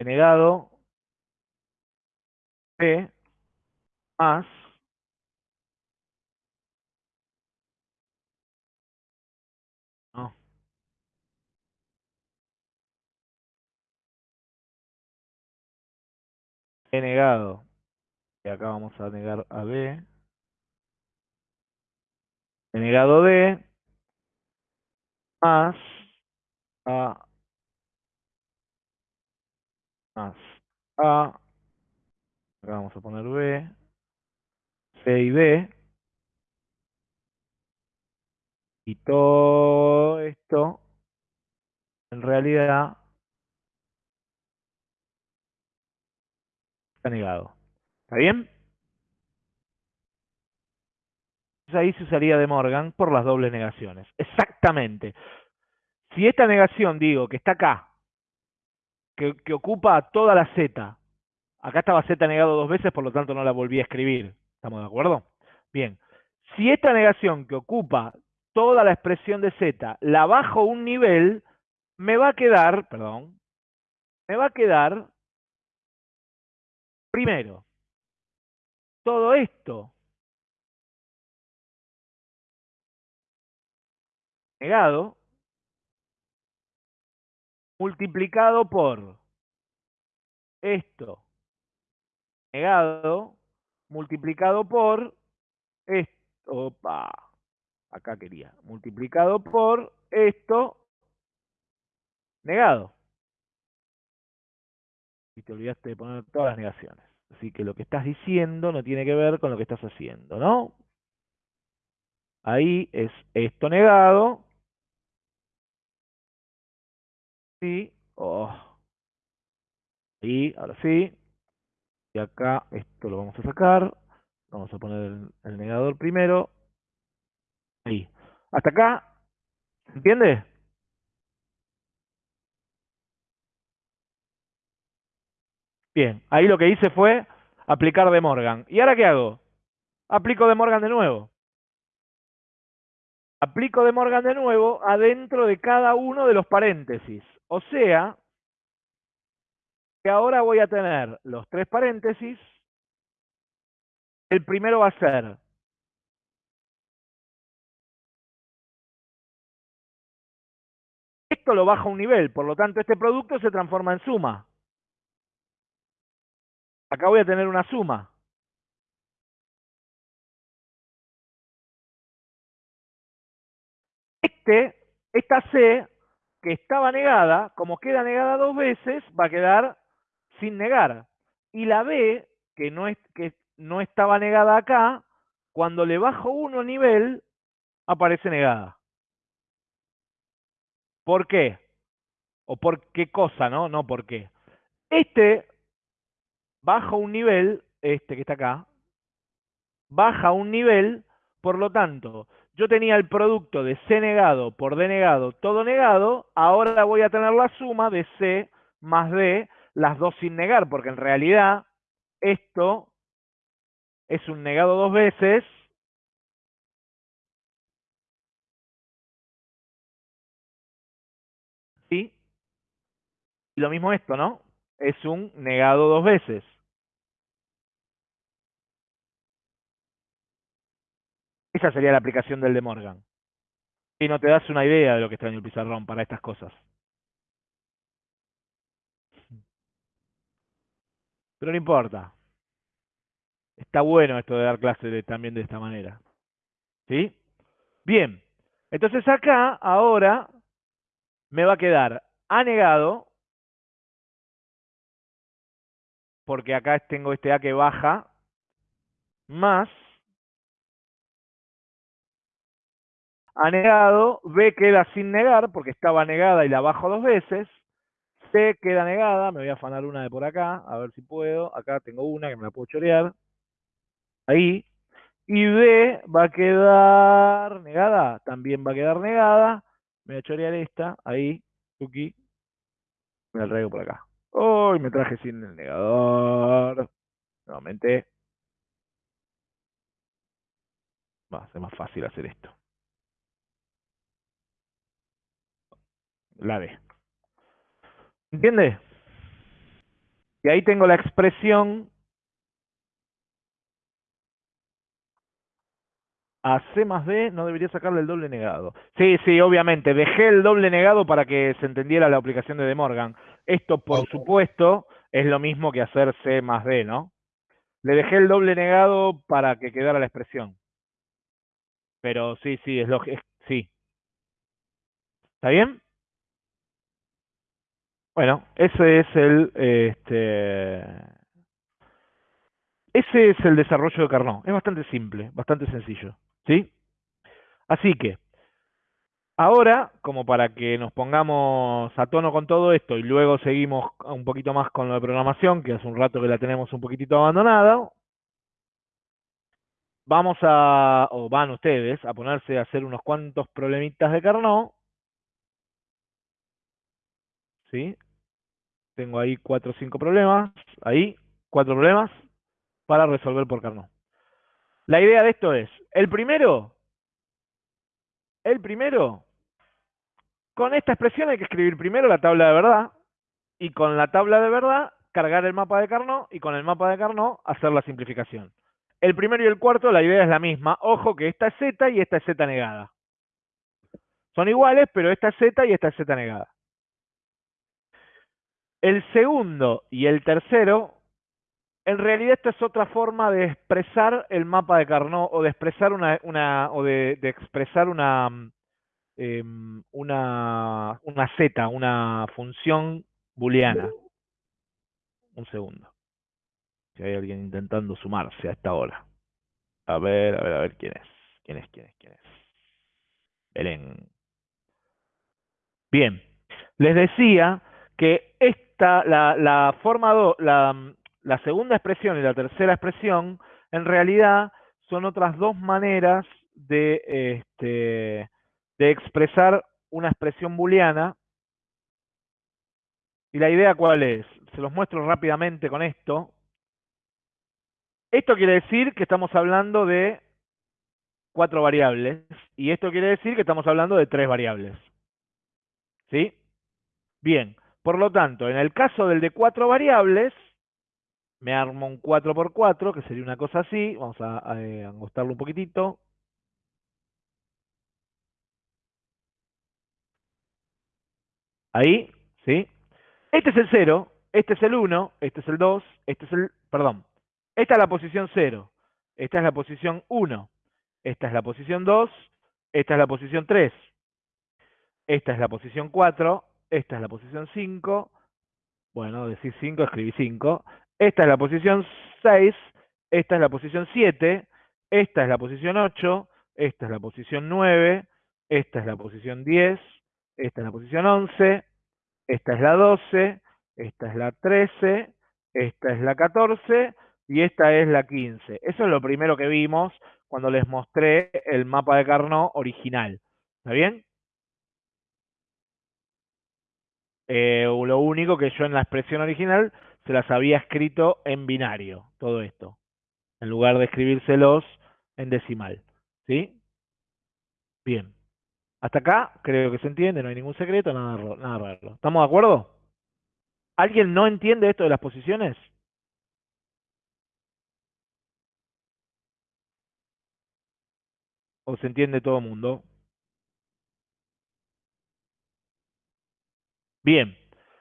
C negado. C más negado. Y acá vamos a negar a B. He negado D. Más A. Más A. Acá vamos a poner B. C y D. Y todo esto, en realidad, Está negado. ¿Está bien? ahí se usaría de Morgan por las dobles negaciones. Exactamente. Si esta negación, digo, que está acá, que, ocupa toda la Z, acá estaba Z negado dos veces, por lo tanto no la volví a escribir. ¿Estamos de acuerdo? Bien. Si esta negación que ocupa toda la expresión de Z la bajo un nivel, me va a quedar, perdón, me va a quedar Primero, todo esto negado multiplicado por esto negado multiplicado por esto, opa, acá quería, multiplicado por esto negado y te olvidaste de poner todas las negaciones. Así que lo que estás diciendo no tiene que ver con lo que estás haciendo, ¿no? Ahí es esto negado. Sí. Oh. Y ahora sí. Y acá esto lo vamos a sacar. Vamos a poner el, el negador primero. Ahí. Hasta acá. ¿Se entiende? Bien, ahí lo que hice fue aplicar de Morgan. ¿Y ahora qué hago? Aplico de Morgan de nuevo. Aplico de Morgan de nuevo adentro de cada uno de los paréntesis. O sea, que ahora voy a tener los tres paréntesis. El primero va a ser Esto lo baja un nivel, por lo tanto este producto se transforma en suma. Acá voy a tener una suma. Este, esta C que estaba negada, como queda negada dos veces, va a quedar sin negar. Y la B, que no, es, que no estaba negada acá, cuando le bajo uno nivel, aparece negada. ¿Por qué? ¿O por qué cosa, no? No por qué. Este baja un nivel, este que está acá, baja un nivel, por lo tanto, yo tenía el producto de C negado por D negado, todo negado, ahora voy a tener la suma de C más D, las dos sin negar, porque en realidad esto es un negado dos veces, ¿sí? Y lo mismo esto, ¿no? Es un negado dos veces. Esa sería la aplicación del de Morgan. Y no te das una idea de lo que está en el pizarrón para estas cosas. Pero no importa. Está bueno esto de dar clases también de esta manera. ¿Sí? Bien. Entonces acá, ahora, me va a quedar A negado, porque acá tengo este A que baja, más A negado, B queda sin negar, porque estaba negada y la bajo dos veces, C queda negada, me voy a afanar una de por acá, a ver si puedo, acá tengo una que me la puedo chorear, ahí, y B va a quedar negada, también va a quedar negada, me voy a chorear esta, ahí, Tuki, me la traigo por acá. Uy, me traje sin el negador. Nuevamente. Va a ser más fácil hacer esto. La D. ¿Entiende? Y ahí tengo la expresión a C más D no debería sacarle el doble negado. Sí, sí, obviamente. Dejé el doble negado para que se entendiera la aplicación de De Morgan. Esto, por supuesto, es lo mismo que hacer C más D, ¿no? Le dejé el doble negado para que quedara la expresión. Pero sí, sí, es lo que... Sí. ¿Está bien? Bueno, ese es el... Este, ese es el desarrollo de Carnot. Es bastante simple, bastante sencillo. ¿Sí? Así que, ahora, como para que nos pongamos a tono con todo esto y luego seguimos un poquito más con lo de programación, que hace un rato que la tenemos un poquitito abandonada, vamos a, o van ustedes, a ponerse a hacer unos cuantos problemitas de Carnot. ¿Sí? Tengo ahí cuatro o cinco problemas, ahí, cuatro problemas para resolver por Carnot. La idea de esto es, el primero, el primero, con esta expresión hay que escribir primero la tabla de verdad, y con la tabla de verdad cargar el mapa de Carnot, y con el mapa de Carnot hacer la simplificación. El primero y el cuarto, la idea es la misma. Ojo que esta es Z y esta es Z negada. Son iguales, pero esta es Z y esta es Z negada. El segundo y el tercero en realidad esta es otra forma de expresar el mapa de Carnot o de expresar una, una o de, expresar una, em, una, una z, una función booleana. Un segundo. Si hay alguien intentando sumarse a esta hora. A ver, a ver, a ver quién es. ¿Quién es? ¿Quién es? ¿Quién es? Belén. Bien. Les decía que la, la forma 2, la, la segunda expresión y la tercera expresión en realidad son otras dos maneras este, de expresar una expresión booleana. ¿Y la idea cuál es? Se los muestro rápidamente con esto. Esto quiere decir que estamos hablando de cuatro variables y esto quiere decir que estamos hablando de tres variables. ¿Sí? Bien, por lo tanto, en el caso del de cuatro variables, me armo un 4x4, que sería una cosa así. Vamos a, eh, angostarlo un poquitito. Ahí, ¿sí? Este es el 0, este es el 1, este es el 2, este es el... Perdón. Esta es la posición 0, esta es la posición 1, esta es la posición 2, esta es la posición 3. esta es la posición 4, esta es la posición 5, bueno, decir 5, escribí 5, esta es la posición 6, esta es la posición 7, esta es la posición 8, esta es la posición 9, esta es la posición 10, esta es la posición 11, esta es la 12, esta es la 13, esta es la 14 y esta es la 15. Eso es lo primero que vimos cuando les mostré el mapa de Carnot original. ¿Está bien? Eh, lo único que yo en la expresión original se las había escrito en binario, todo esto, en lugar de escribírselos en decimal. ¿Sí? Bien. Hasta acá creo que se entiende, no hay ningún secreto, nada, nada raro. ¿Estamos de acuerdo? ¿Alguien no entiende esto de las posiciones? ¿O se entiende todo el mundo? Bien.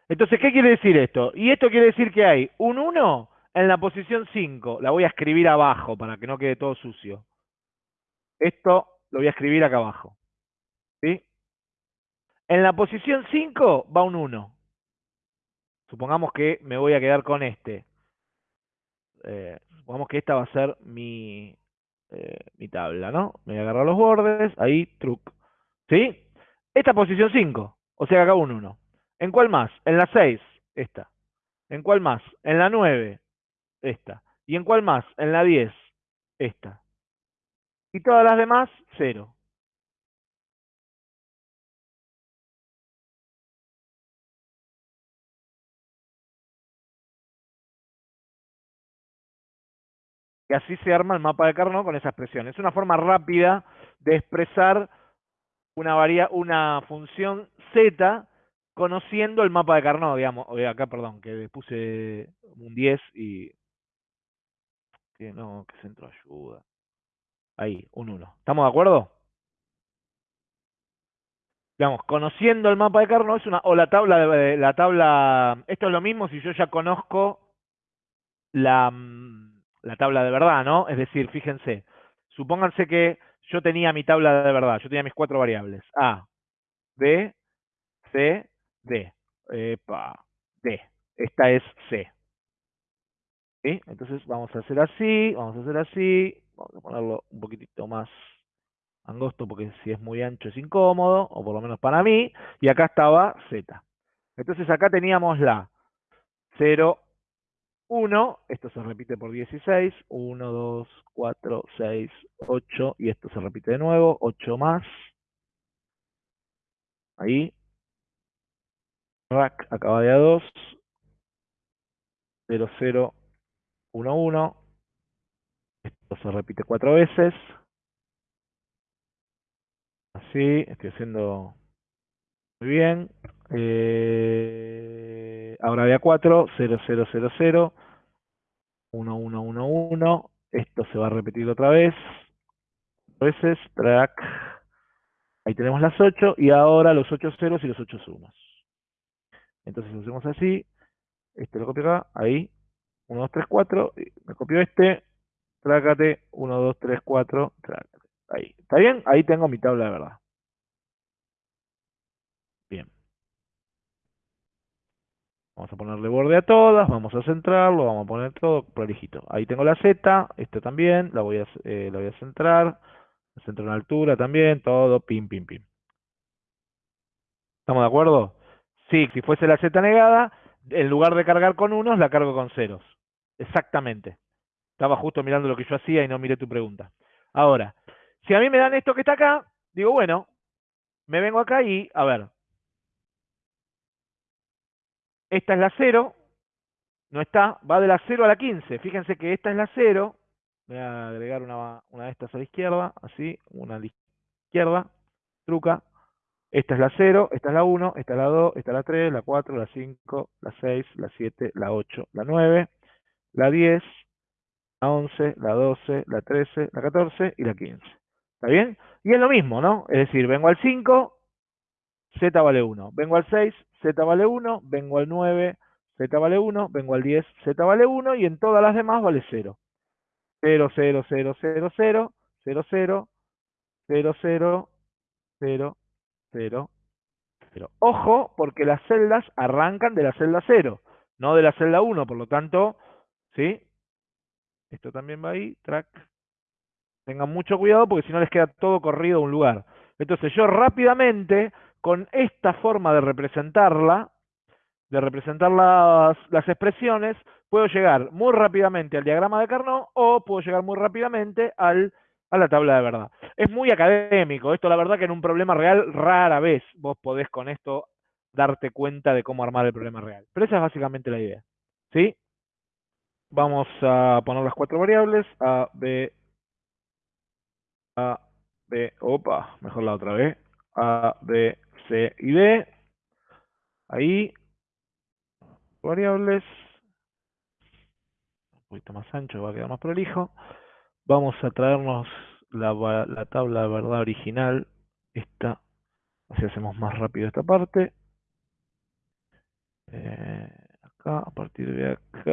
Entonces, ¿qué quiere decir esto? Y esto quiere decir que hay un 1 en la posición 5. La voy a escribir abajo para que no quede todo sucio. Esto lo voy a escribir acá abajo. ¿Sí? En la posición 5 va un 1. Supongamos que me voy a quedar con este. Eh, supongamos que esta va a ser mi, eh, mi tabla, ¿no? Me voy a agarrar los bordes, ahí, truc. ¿Sí? Esta posición 5, o sea que acá un 1. ¿En cuál más? En la 6, esta. ¿En cuál más? En la 9, esta. ¿Y en cuál más? En la 10, esta. Y todas las demás, 0. Y así se arma el mapa de Carnot con esa expresión. Es una forma rápida de expresar una, una función z conociendo el mapa de Carnot, digamos. Acá, perdón, que puse un 10 y... Que no, que centro ayuda. Ahí, un 1. ¿Estamos de acuerdo? Digamos, conociendo el mapa de Carnot es una... O la tabla de... La tabla... Esto es lo mismo si yo ya conozco la mm, la tabla de verdad, ¿no? Es decir, fíjense, supónganse que yo tenía mi tabla de verdad, yo tenía mis cuatro variables, A, B, C, D. Epa, D. Esta es C. ¿Sí? Entonces vamos a hacer así, vamos a hacer así, vamos a ponerlo un poquitito más angosto porque si es muy ancho es incómodo, o por lo menos para mí, y acá estaba Z. Entonces acá teníamos la 0, 1, esto se repite por 16, 1, 2, 4, 6, 8, y esto se repite de nuevo, 8 más. Ahí. Rack acaba de a 2. 0, 0, 1, 1. Esto se repite 4 veces. Así, estoy haciendo muy bien. Eh, ahora de A4, 0, 0, 0, 0, 1, 1, 1, 1. Esto se va a repetir otra vez. Veces, track. Ahí tenemos las 8 y ahora los 8 ceros y los 8 sumas. Entonces hacemos así. Este lo copio acá, ahí. 1, 2, 3, 4. Me copio este. Trácate. 1, 2, 3, 4. Trácate. Ahí. ¿Está bien? Ahí tengo mi tabla de verdad. Vamos a ponerle borde a todas, vamos a centrarlo, vamos a poner todo prolijito. Ahí tengo la Z, esta también, la voy a, eh, la voy a centrar, centro en altura también, todo, pim, pim, pim. ¿Estamos de acuerdo? Sí, si fuese la Z negada, en lugar de cargar con unos, la cargo con ceros. Exactamente. Estaba justo mirando lo que yo hacía y no miré tu pregunta. Ahora, si a mí me dan esto que está acá, digo, bueno, me vengo acá y, a ver, esta es la 0, no está, va de la 0 a la 15. Fíjense que esta es la 0. Voy a agregar una, una de estas a la izquierda, así, una a la izquierda, truca. Esta es la 0, esta es la 1, esta es la 2, esta es la 3, la 4, la 5, la 6, la 7, la 8, la 9, la 10, la 11, la 12, la 13, la 14 y la 15. ¿Está bien? Y es lo mismo, ¿no? Es decir, vengo al 5, Z vale 1. Vengo al 6, Z vale 1. Vengo al 9, Z vale 1. Vengo al 10, Z vale 1. Y en todas las demás vale 0. 0, 0, 0, 0, 0, 0, 0, 0, 0, 0, 0, Pero ojo, porque las celdas arrancan de la celda 0, no de la celda 1, por lo tanto, ¿sí? Esto también va ahí, track. Tengan mucho cuidado porque si no les queda todo corrido a un lugar. Entonces yo rápidamente, con esta forma de representarla, de representar las, las expresiones, puedo llegar muy rápidamente al diagrama de Carnot o puedo llegar muy rápidamente al, a la tabla de verdad. Es muy académico, esto la verdad que en un problema real rara vez vos podés con esto darte cuenta de cómo armar el problema real. Pero esa es básicamente la idea. ¿Sí? Vamos a poner las cuatro variables, A, B, A, B, opa, mejor la otra vez, A, B, C y D. Ahí, variables, un poquito más ancho, va a quedar más prolijo. Vamos a traernos la, la tabla de verdad original, esta, así hacemos más rápido esta parte. Eh, acá, a partir de acá,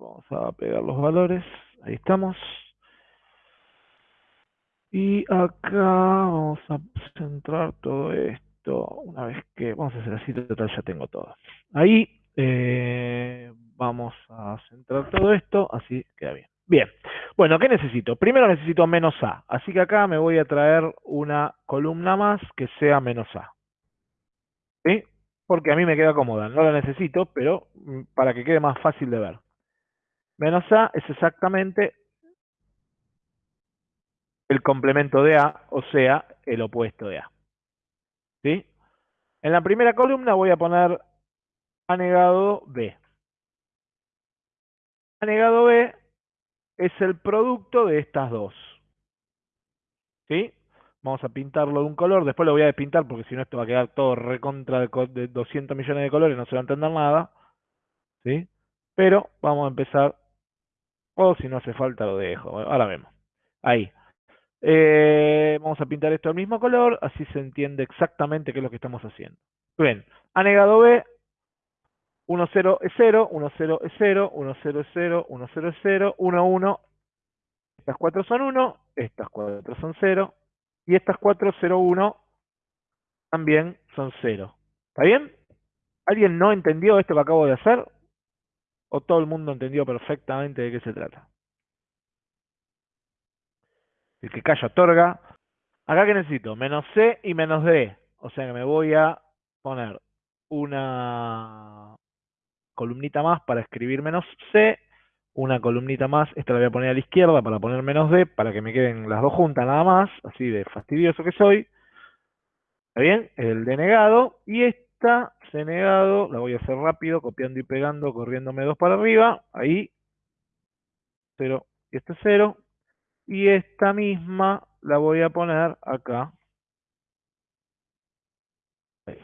vamos a pegar los valores, ahí estamos. Y acá vamos a centrar todo esto, una vez que, vamos a hacer así, total ya tengo todo. Ahí eh, vamos a centrar todo esto, así queda bien. Bien, bueno, ¿qué necesito? Primero necesito menos A, así que acá me voy a traer una columna más que sea menos A. ¿Sí? Porque a mí me queda cómoda, no la necesito, pero mm, para que quede más fácil de ver. Menos A es exactamente el complemento de A, o sea, el opuesto de A. ¿Sí? En la primera columna voy a poner A negado B. A negado B es el producto de estas dos. ¿Sí? Vamos a pintarlo de un color, después lo voy a despintar porque si no esto va a quedar todo recontra de 200 millones de colores, no se va a entender nada. ¿Sí? Pero vamos a empezar, o si no hace falta lo dejo, ahora vemos. Ahí. Eh, vamos a pintar esto al mismo color, así se entiende exactamente qué es lo que estamos haciendo. Bien, A negado B, 1, 0 es 0, 1, 0 es 0, 1, 0 es 0, 1, 0 es 0, 1, 1. Estas cuatro son 1, estas cuatro son 0, y estas cuatro, 0, 1, también son 0. ¿Está bien? ¿Alguien no entendió esto que acabo de hacer? ¿O todo el mundo entendió perfectamente de qué se trata? El que calla otorga. Acá que necesito, menos C y menos D. O sea que me voy a poner una columnita más para escribir menos C, una columnita más, esta la voy a poner a la izquierda para poner menos D, para que me queden las dos juntas nada más, así de fastidioso que soy. ¿Está bien? El D negado, y esta C negado, la voy a hacer rápido, copiando y pegando, corriéndome dos para arriba, ahí, 0, y este es 0, y esta misma la voy a poner acá. Ahí.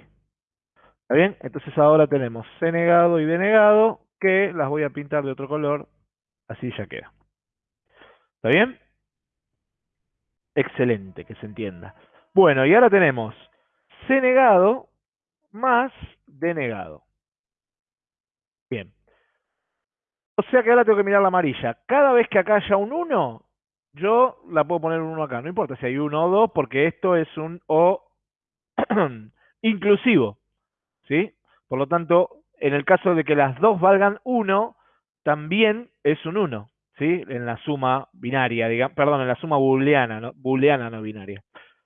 ¿Está bien? Entonces ahora tenemos C negado y D negado, que las voy a pintar de otro color, así ya queda. ¿Está bien? Excelente, que se entienda. Bueno, y ahora tenemos C negado más D negado. Bien. O sea que ahora tengo que mirar la amarilla. Cada vez que acá haya un 1, yo la puedo poner un 1 acá. No importa si hay 1 o 2, porque esto es un O inclusivo. ¿Sí? Por lo tanto, en el caso de que las dos valgan 1, también es un 1, ¿sí? En la suma binaria, digamos, perdón, en la suma booleana, no, booleana no binaria.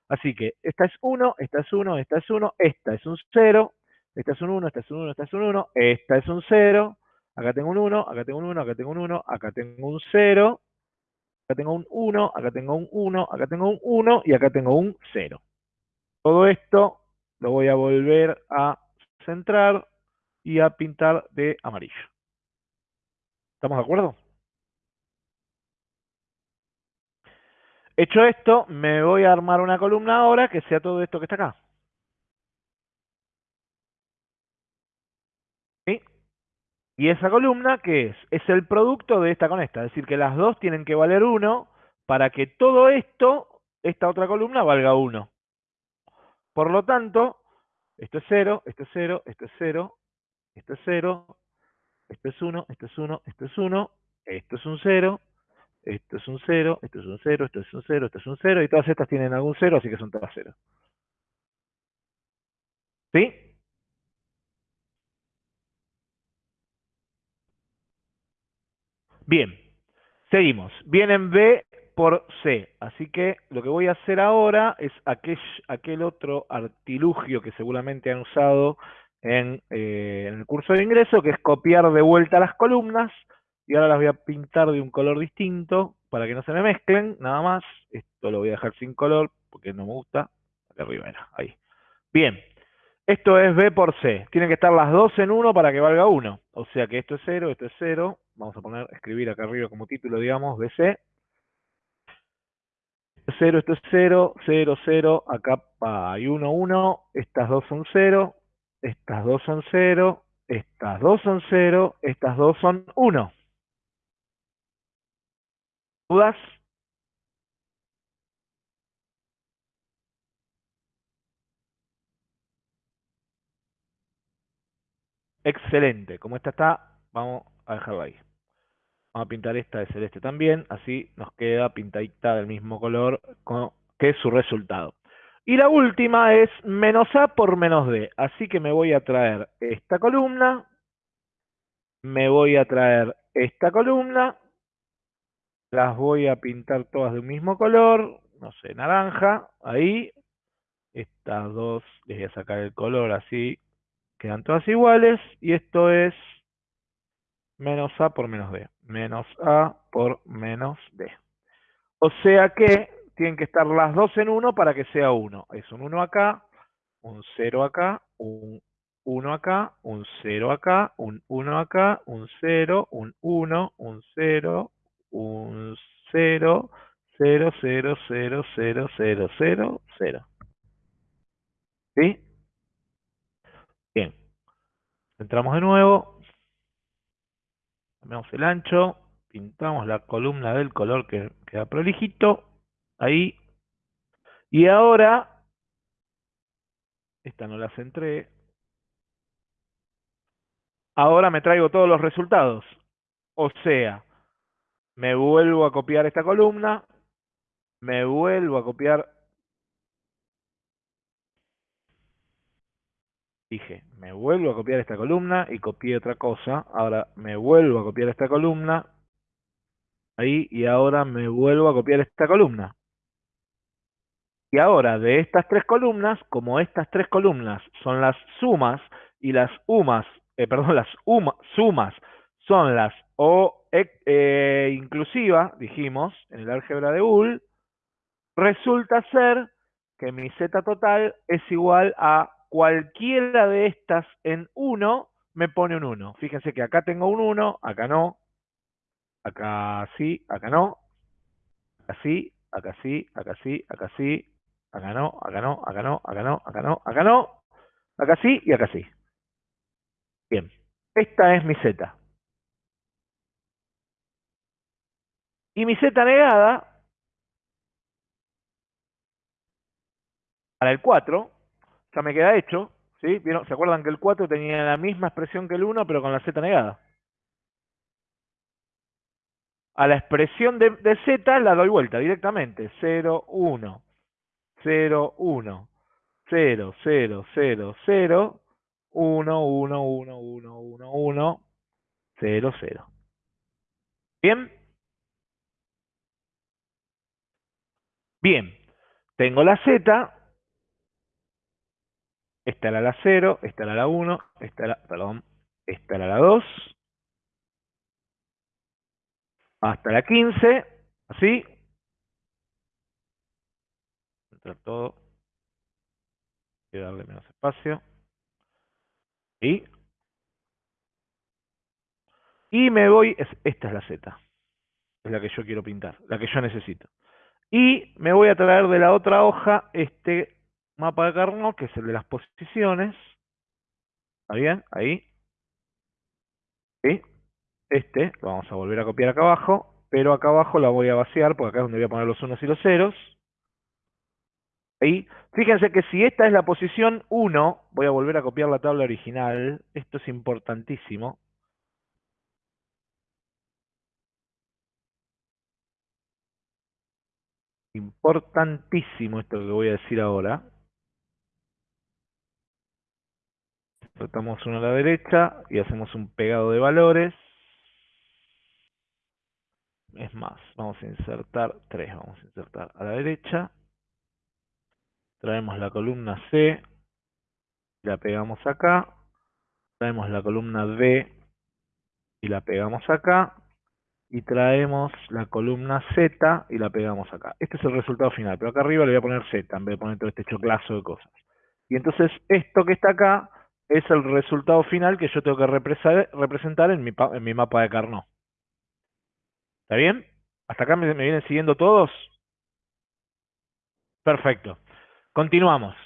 Así que esta es 1, esta es 1, esta es 1, esta es un 0, esta es un 1, esta es un 1, esta es un 1, esta es un 0, acá tengo un 1, acá tengo un 1, acá tengo un 1, acá tengo un 0, acá tengo un 1, acá tengo un 1, acá tengo un 1 y acá tengo un 0. Todo esto lo voy a volver a centrar y a pintar de amarillo. ¿Estamos de acuerdo? Hecho esto, me voy a armar una columna ahora que sea todo esto que está acá. ¿Sí? Y esa columna, ¿qué es? Es el producto de esta con esta. Es decir, que las dos tienen que valer 1 para que todo esto, esta otra columna, valga 1. Por lo tanto, esto es 0, esto es 0, esto es 0, esto es 0, esto es 1, esto es 1, esto es 1, esto es un 0, esto es un 0, esto es un 0, esto es un 0, esto es un 0, y todas estas tienen algún 0, así que son todas 0. ¿Sí? Bien, seguimos. Vienen B por C. Así que lo que voy a hacer ahora es aquel, aquel otro artilugio que seguramente han usado en, eh, en el curso de ingreso, que es copiar de vuelta las columnas. Y ahora las voy a pintar de un color distinto para que no se me mezclen, nada más. Esto lo voy a dejar sin color porque no me gusta. Acá arriba era, ahí. Bien, esto es B por C. Tienen que estar las dos en 1 para que valga 1. O sea que esto es 0, esto es 0. Vamos a poner, escribir acá arriba como título, digamos, BC. 0, esto es 0, 0, 0, acá hay 1, 1, estas dos son 0, estas dos son 0, estas dos son 0, estas dos son 1. ¿Dudas? Excelente. Como esta está, vamos a dejarla ahí. Vamos a pintar esta de celeste también, así nos queda pintadita del mismo color que es su resultado. Y la última es menos A por menos D. Así que me voy a traer esta columna, me voy a traer esta columna, las voy a pintar todas de un mismo color, no sé, naranja, ahí. Estas dos, les voy a sacar el color así, quedan todas iguales. Y esto es menos A por menos D. Menos A por menos D. O sea que tienen que estar las dos en 1 para que sea 1. Es un 1 acá, un 0 acá, un 1 acá, un 0 acá, un 1 acá, un 0, un 1, un 0, un 0, 0, 0, 0, 0, 0, 0, 0. ¿Sí? Bien. Entramos de nuevo. Cambiamos el ancho. Pintamos la columna del color que queda prolijito. Ahí. Y ahora, esta no la centré. Ahora me traigo todos los resultados. O sea, me vuelvo a copiar esta columna, me vuelvo a copiar, dije, me vuelvo a copiar esta columna y copié otra cosa, ahora me vuelvo a copiar esta columna, ahí, y ahora me vuelvo a copiar esta columna. Y ahora, de estas tres columnas, como estas tres columnas son las sumas y las umas, eh, perdón, las sumas son las O eh, inclusiva, dijimos, en el álgebra de Boole, resulta ser que mi z total es igual a cualquiera de estas en 1 me pone un 1. Fíjense que acá tengo un 1, acá no, acá sí, acá no, acá sí, acá sí, acá sí, acá sí, acá no, acá no, acá no, acá no, acá no, acá no, acá sí y acá sí. Bien, esta es mi z. Y mi z negada, para el 4, me queda hecho. ¿sí? ¿Se acuerdan que el 4 tenía la misma expresión que el 1, pero con la z negada? A la expresión de, de z la doy vuelta directamente. 0, 1, 0, 1, 0, 0, 0, 0, 1, 1, 1, 1, 1, 1, 0, 0. ¿Bien? Bien, tengo la Z, esta era la 0, esta era la 1, esta era, perdón, esta era la 2, hasta la 15, así, entrar todo, y darle menos espacio, y, y me voy, esta es la Z, es la que yo quiero pintar, la que yo necesito. Y me voy a traer de la otra hoja este mapa de Carnot, que es el de las posiciones. ¿Está bien? Ahí. ¿Sí? Este lo vamos a volver a copiar acá abajo, pero acá abajo la voy a vaciar, porque acá es donde voy a poner los unos y los ceros. Ahí. Fíjense que si esta es la posición 1, voy a volver a copiar la tabla original. Esto es importantísimo. Importantísimo esto que voy a decir ahora. Tratamos uno a la derecha y hacemos un pegado de valores. Es más, vamos a insertar 3, vamos a insertar a la derecha. Traemos la columna C, la pegamos acá. Traemos la columna D y la pegamos acá. Y traemos la columna Z y la pegamos acá. Este es el resultado final, pero acá arriba le voy a poner Z en vez de poner todo este choclazo de cosas. Y entonces esto que está acá es el resultado final que yo tengo que representar en mi, en mi mapa de Carnot. ¿Está bien? ¿Hasta acá me, vienen siguiendo todos? Perfecto. Continuamos.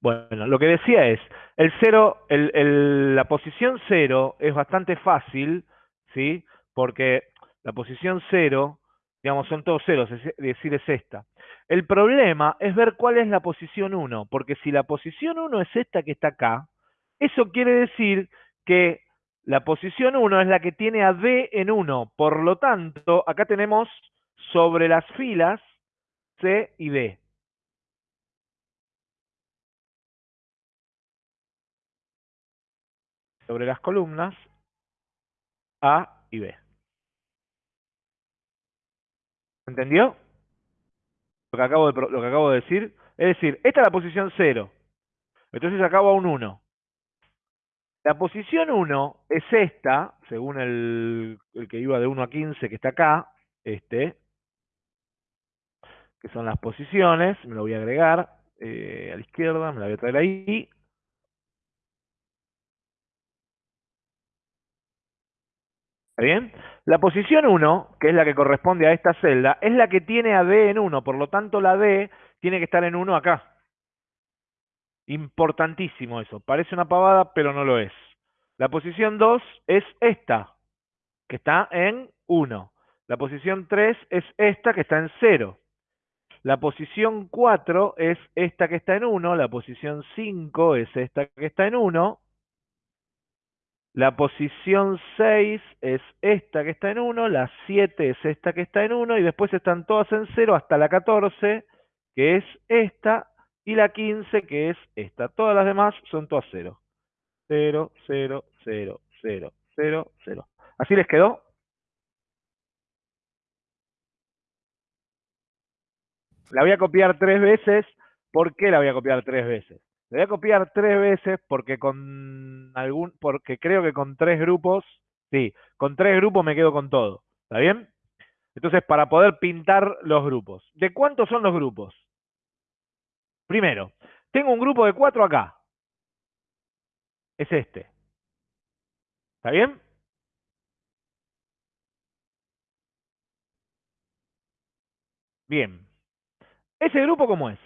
Bueno, lo que decía es, el cero, la posición cero es bastante fácil, ¿sí? Porque la posición cero, digamos, son todos ceros, es decir, es esta. El problema es ver cuál es la posición 1, porque si la posición 1 es esta que está acá, eso quiere decir que la posición 1 es la que tiene a D en 1. Por lo tanto, acá tenemos sobre las filas C y D. Sobre las columnas A y B. ¿Entendió? Que, acabo de, lo que acabo de decir. Es decir, esta es la posición 0. Entonces acabo a un 1. La posición 1 es esta, según el, que iba de 1 a 15 que está acá, este, que son las posiciones, me lo voy a agregar eh, a la izquierda, me la voy a traer ahí. ¿Está bien? La posición 1, que es la que corresponde a esta celda, es la que tiene a D en 1, por lo tanto la D tiene que estar en 1 acá. Importantísimo eso. Parece una pavada, pero no lo es. La posición 2 es esta, que está en 1. La posición 3 es esta, que está en 0. La posición 4 es esta que está en 1. La posición 5 es esta que está en 1. La posición 6 es esta que está en 1. La 7 es esta que está en 1. Y después están todas en 0 hasta la 14, que es esta y la 15, que es esta. Todas las demás son todas 0. 0, 0, 0, 0, 0, 0. ¿Así les quedó? La voy a copiar tres veces. ¿Por qué la voy a copiar tres veces? La voy a copiar tres veces porque con algún, porque creo que con tres grupos, sí, con tres grupos me quedo con todo. ¿Está bien? Entonces, para poder pintar los grupos. ¿De cuántos son los grupos? Primero, tengo un grupo de cuatro acá. Es este. ¿Está bien? Bien. ¿Ese grupo cómo es?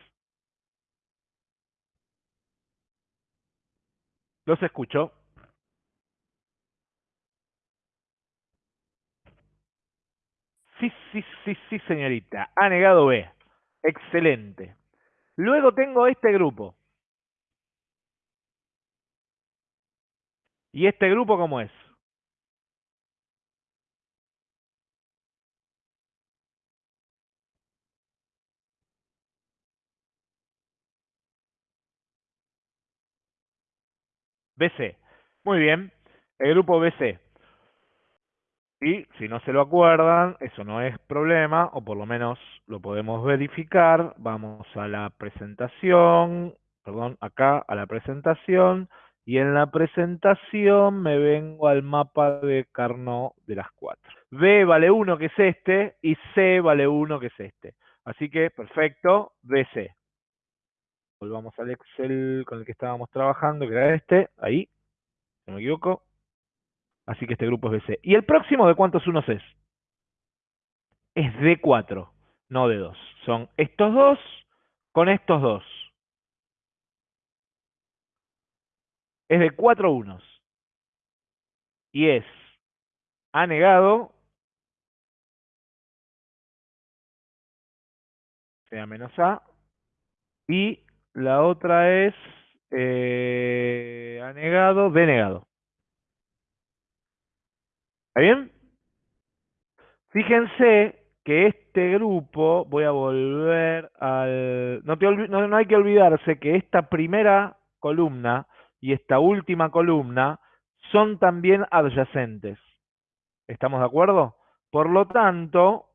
Los escucho. Sí, sí, sí, sí, señorita. Ha negado B. Excelente. Luego tengo este grupo. ¿Y este grupo cómo es? BC. Muy bien. El grupo BC. Y si no se lo acuerdan, eso no es problema, o por lo menos lo podemos verificar. Vamos a la presentación, perdón, acá a la presentación, y en la presentación me vengo al mapa de Carnot de las cuatro. B vale 1, que es este, y C vale 1, que es este. Así que, perfecto, BC. Volvamos al Excel con el que estábamos trabajando, que era este, ahí, no me equivoco. Así que este grupo es BC. ¿Y el próximo de cuántos unos es? Es D4, no D2. Son estos dos con estos dos. Es de cuatro unos. Y es A negado, sea menos A, y la otra es eh, A negado, B negado. ¿Está bien? Fíjense que este grupo, voy a volver al... No, no hay que olvidarse que esta primera columna y esta última columna son también adyacentes. ¿Estamos de acuerdo? Por lo tanto,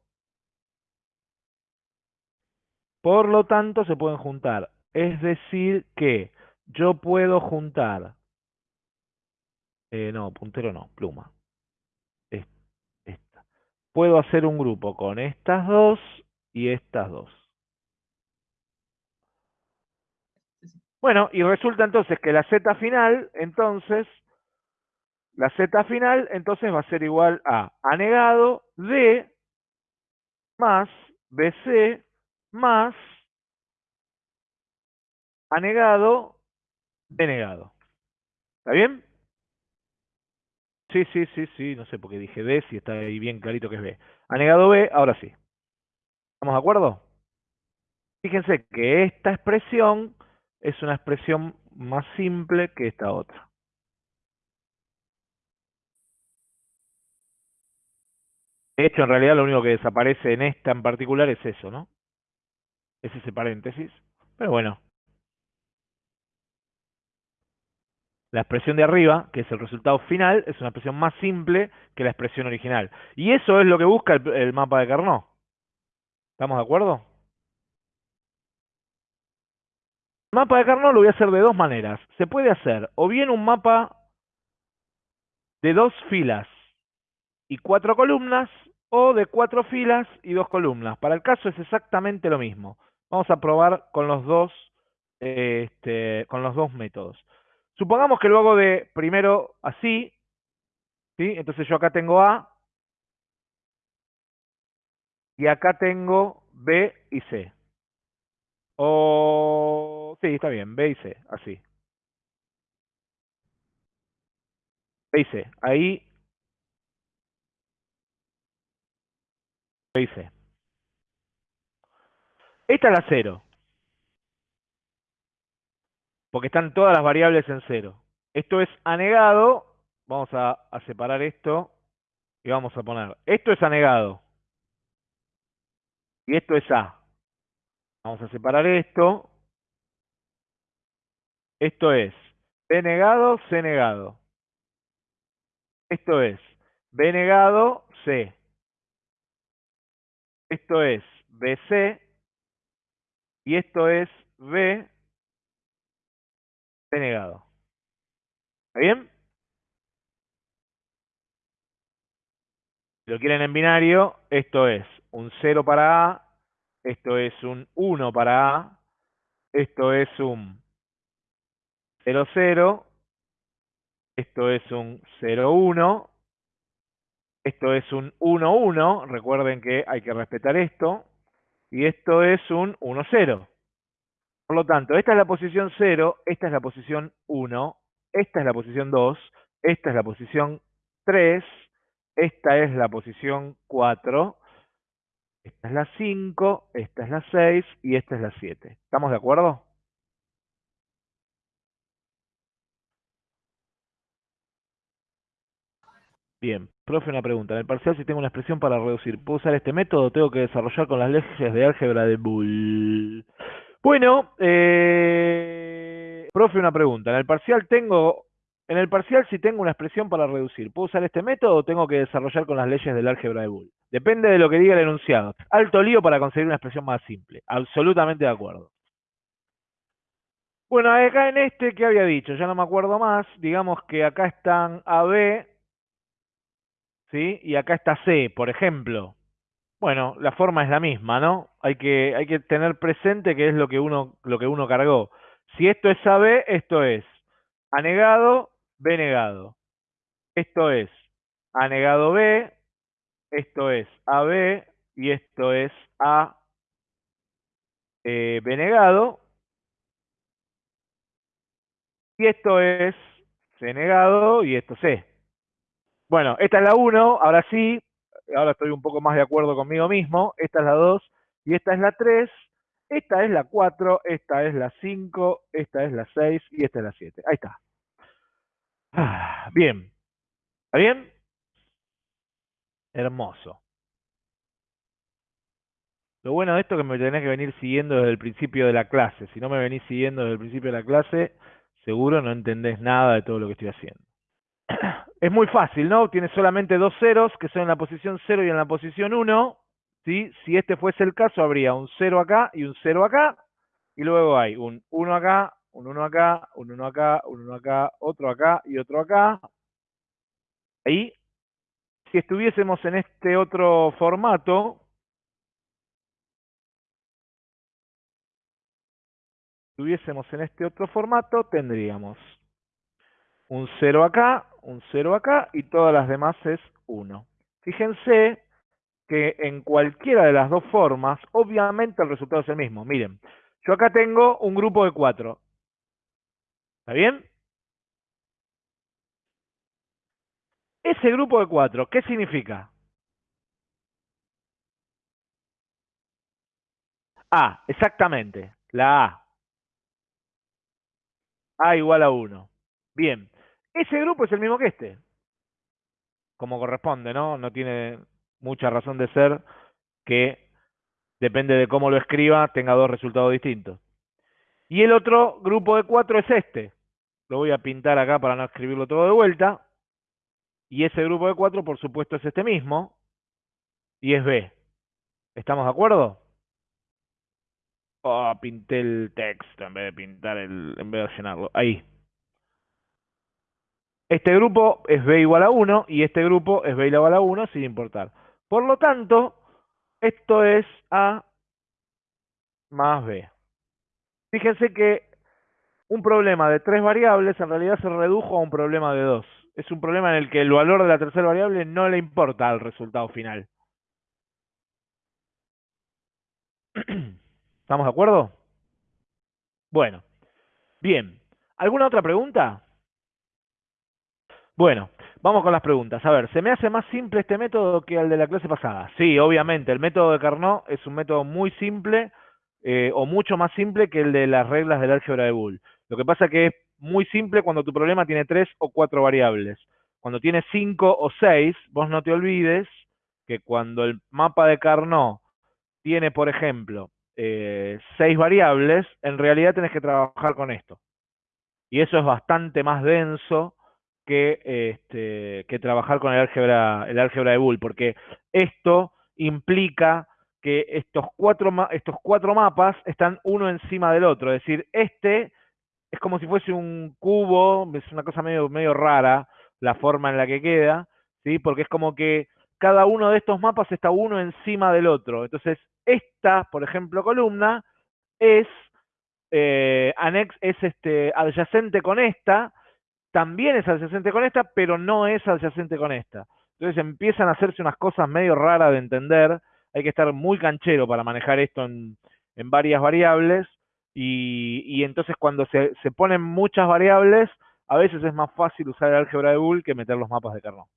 por lo tanto se pueden juntar. Es decir que yo puedo juntar, eh, no, puntero no, pluma. Esta. Puedo hacer un grupo con estas dos y estas dos. Bueno, y resulta entonces que la z final, entonces, la z final, entonces va a ser igual a anegado de más bc más anegado denegado. ¿Está bien? Sí, sí, sí, sí, no sé por qué dije B, si está ahí bien clarito que es B. Anegado B, ahora sí. ¿Estamos de acuerdo? Fíjense que esta expresión es una expresión más simple que esta otra. De hecho, en realidad lo único que desaparece en esta en particular es eso, ¿no? Es ese paréntesis. Pero bueno. La expresión de arriba, que es el resultado final, es una expresión más simple que la expresión original. Y eso es lo que busca el, el mapa de Carnot. ¿Estamos de acuerdo? mapa de Carnot lo voy a hacer de dos maneras. Se puede hacer o bien un mapa de dos filas y cuatro columnas, o de cuatro filas y dos columnas. Para el caso es exactamente lo mismo. Vamos a probar con los dos, este, con los dos métodos. Supongamos que lo hago de primero así, ¿sí? Entonces yo acá tengo A, y acá tengo B y C. O... Sí, está bien, B y C, así. B y C. Ahí... B y C. Esta es la cero. Porque están todas las variables en cero. Esto es anegado. Vamos a, separar esto. Y vamos a poner. Esto es anegado. Y esto es A. Vamos a separar esto. Esto es B negado, C negado. Esto es B negado, C. Esto es BC. Y esto es B, C negado. ¿Está bien? Si lo quieren en binario, esto es un 0 para A, esto es un 1 para A, esto es un 0, 0, esto es un 0, 1, esto es un 1, 1, recuerden que hay que respetar esto, y esto es un 1, 0. Por lo tanto, esta es la posición 0, esta es la posición 1, esta es la posición 2, esta es la posición 3, esta es la posición 4, esta es la 5, esta es la 6 y esta es la 7. ¿Estamos de acuerdo? Bien, profe, una pregunta. En el parcial, si tengo una expresión para reducir, ¿puedo usar este método tengo que desarrollar con las leyes de álgebra de Boole? Bueno, eh, profe, una pregunta. En el parcial tengo, en el parcial si tengo una expresión para reducir, ¿puedo usar este método o tengo que desarrollar con las leyes del álgebra de Boole? Depende de lo que diga el enunciado. Alto lío para conseguir una expresión más simple. Absolutamente de acuerdo. Bueno, acá en este, ¿qué había dicho? Ya no me acuerdo más. Digamos que acá están AB, ¿sí? Y acá está C, por ejemplo. Bueno, la forma es la misma, ¿no? Hay que, tener presente que es lo que uno, lo que uno cargó. Si esto es AB, esto es anegado, B negado. Esto es anegado B, esto es AB y esto es A eh, B negado. Y esto es C negado y esto C. Bueno, esta es la 1, ahora sí, ahora estoy un poco más de acuerdo conmigo mismo. Esta es la 2 y esta es la 3. Esta es la 4, esta es la 5, esta es la 6 y esta es la 7. Ahí está. Ah, bien. ¿Está bien? Hermoso. Lo bueno de esto es que me tenés que venir siguiendo desde el principio de la clase. Si no me venís siguiendo desde el principio de la clase, seguro no entendés nada de todo lo que estoy haciendo. Es muy fácil, ¿no? Tiene solamente dos ceros, que son en la posición 0 y en la posición 1. ¿sí? Si este fuese el caso, habría un 0 acá y un 0 acá. Y luego hay un 1 acá, un 1 acá, un 1 acá, un 1 acá, otro acá y otro acá. Y si estuviésemos en este otro formato, estuviésemos en este otro formato, tendríamos un 0 acá, un 0 acá y todas las demás es 1. Fíjense que en cualquiera de las dos formas, obviamente el resultado es el mismo. Miren, yo acá tengo un grupo de 4. ¿Está bien? Ese grupo de 4, ¿qué significa? A, exactamente, la A. A igual a 1. Bien, ese grupo es el mismo que este. Como corresponde, ¿no? No tiene mucha razón de ser que, depende de cómo lo escriba, tenga dos resultados distintos. Y el otro grupo de 4 es este. Lo voy a pintar acá para no escribirlo todo de vuelta. Y ese grupo de 4, por supuesto, es este mismo. Y es B. ¿Estamos de acuerdo? Oh, pinté el texto en vez de pintar el, en vez de llenarlo. Ahí. Este grupo es B igual a 1 y este grupo es B igual a 1 sin importar. Por lo tanto, esto es A más B. Fíjense que un problema de tres variables en realidad se redujo a un problema de dos. Es un problema en el que el valor de la tercera variable no le importa al resultado final. ¿Estamos de acuerdo? Bueno, bien. ¿Alguna otra pregunta? Bueno, vamos con las preguntas. A ver, ¿se me hace más simple este método que el de la clase pasada? Sí, obviamente, el método de Carnot es un método muy simple eh, o mucho más simple que el de las reglas del álgebra de Boole. Lo que pasa es que es muy simple cuando tu problema tiene tres o cuatro variables. Cuando tiene cinco o seis, vos no te olvides que cuando el mapa de Carnot tiene, por ejemplo, eh, seis variables, en realidad tenés que trabajar con esto. Y eso es bastante más denso que, este, que trabajar con el álgebra, el álgebra de Boole, porque esto implica que estos cuatro, estos cuatro mapas están uno encima del otro. Es decir, este es como si fuese un cubo, es una cosa medio, medio rara la forma en la que queda, ¿sí? porque es como que cada uno de estos mapas está uno encima del otro. Entonces, esta, por ejemplo, columna es, eh, anex, es este, adyacente con esta, también es adyacente con esta, pero no es adyacente con esta. Entonces empiezan a hacerse unas cosas medio raras de entender. Hay que estar muy canchero para manejar esto en, varias variables. Y, entonces cuando se, ponen muchas variables, a veces es más fácil usar el álgebra de Boole que meter los mapas de Carnot.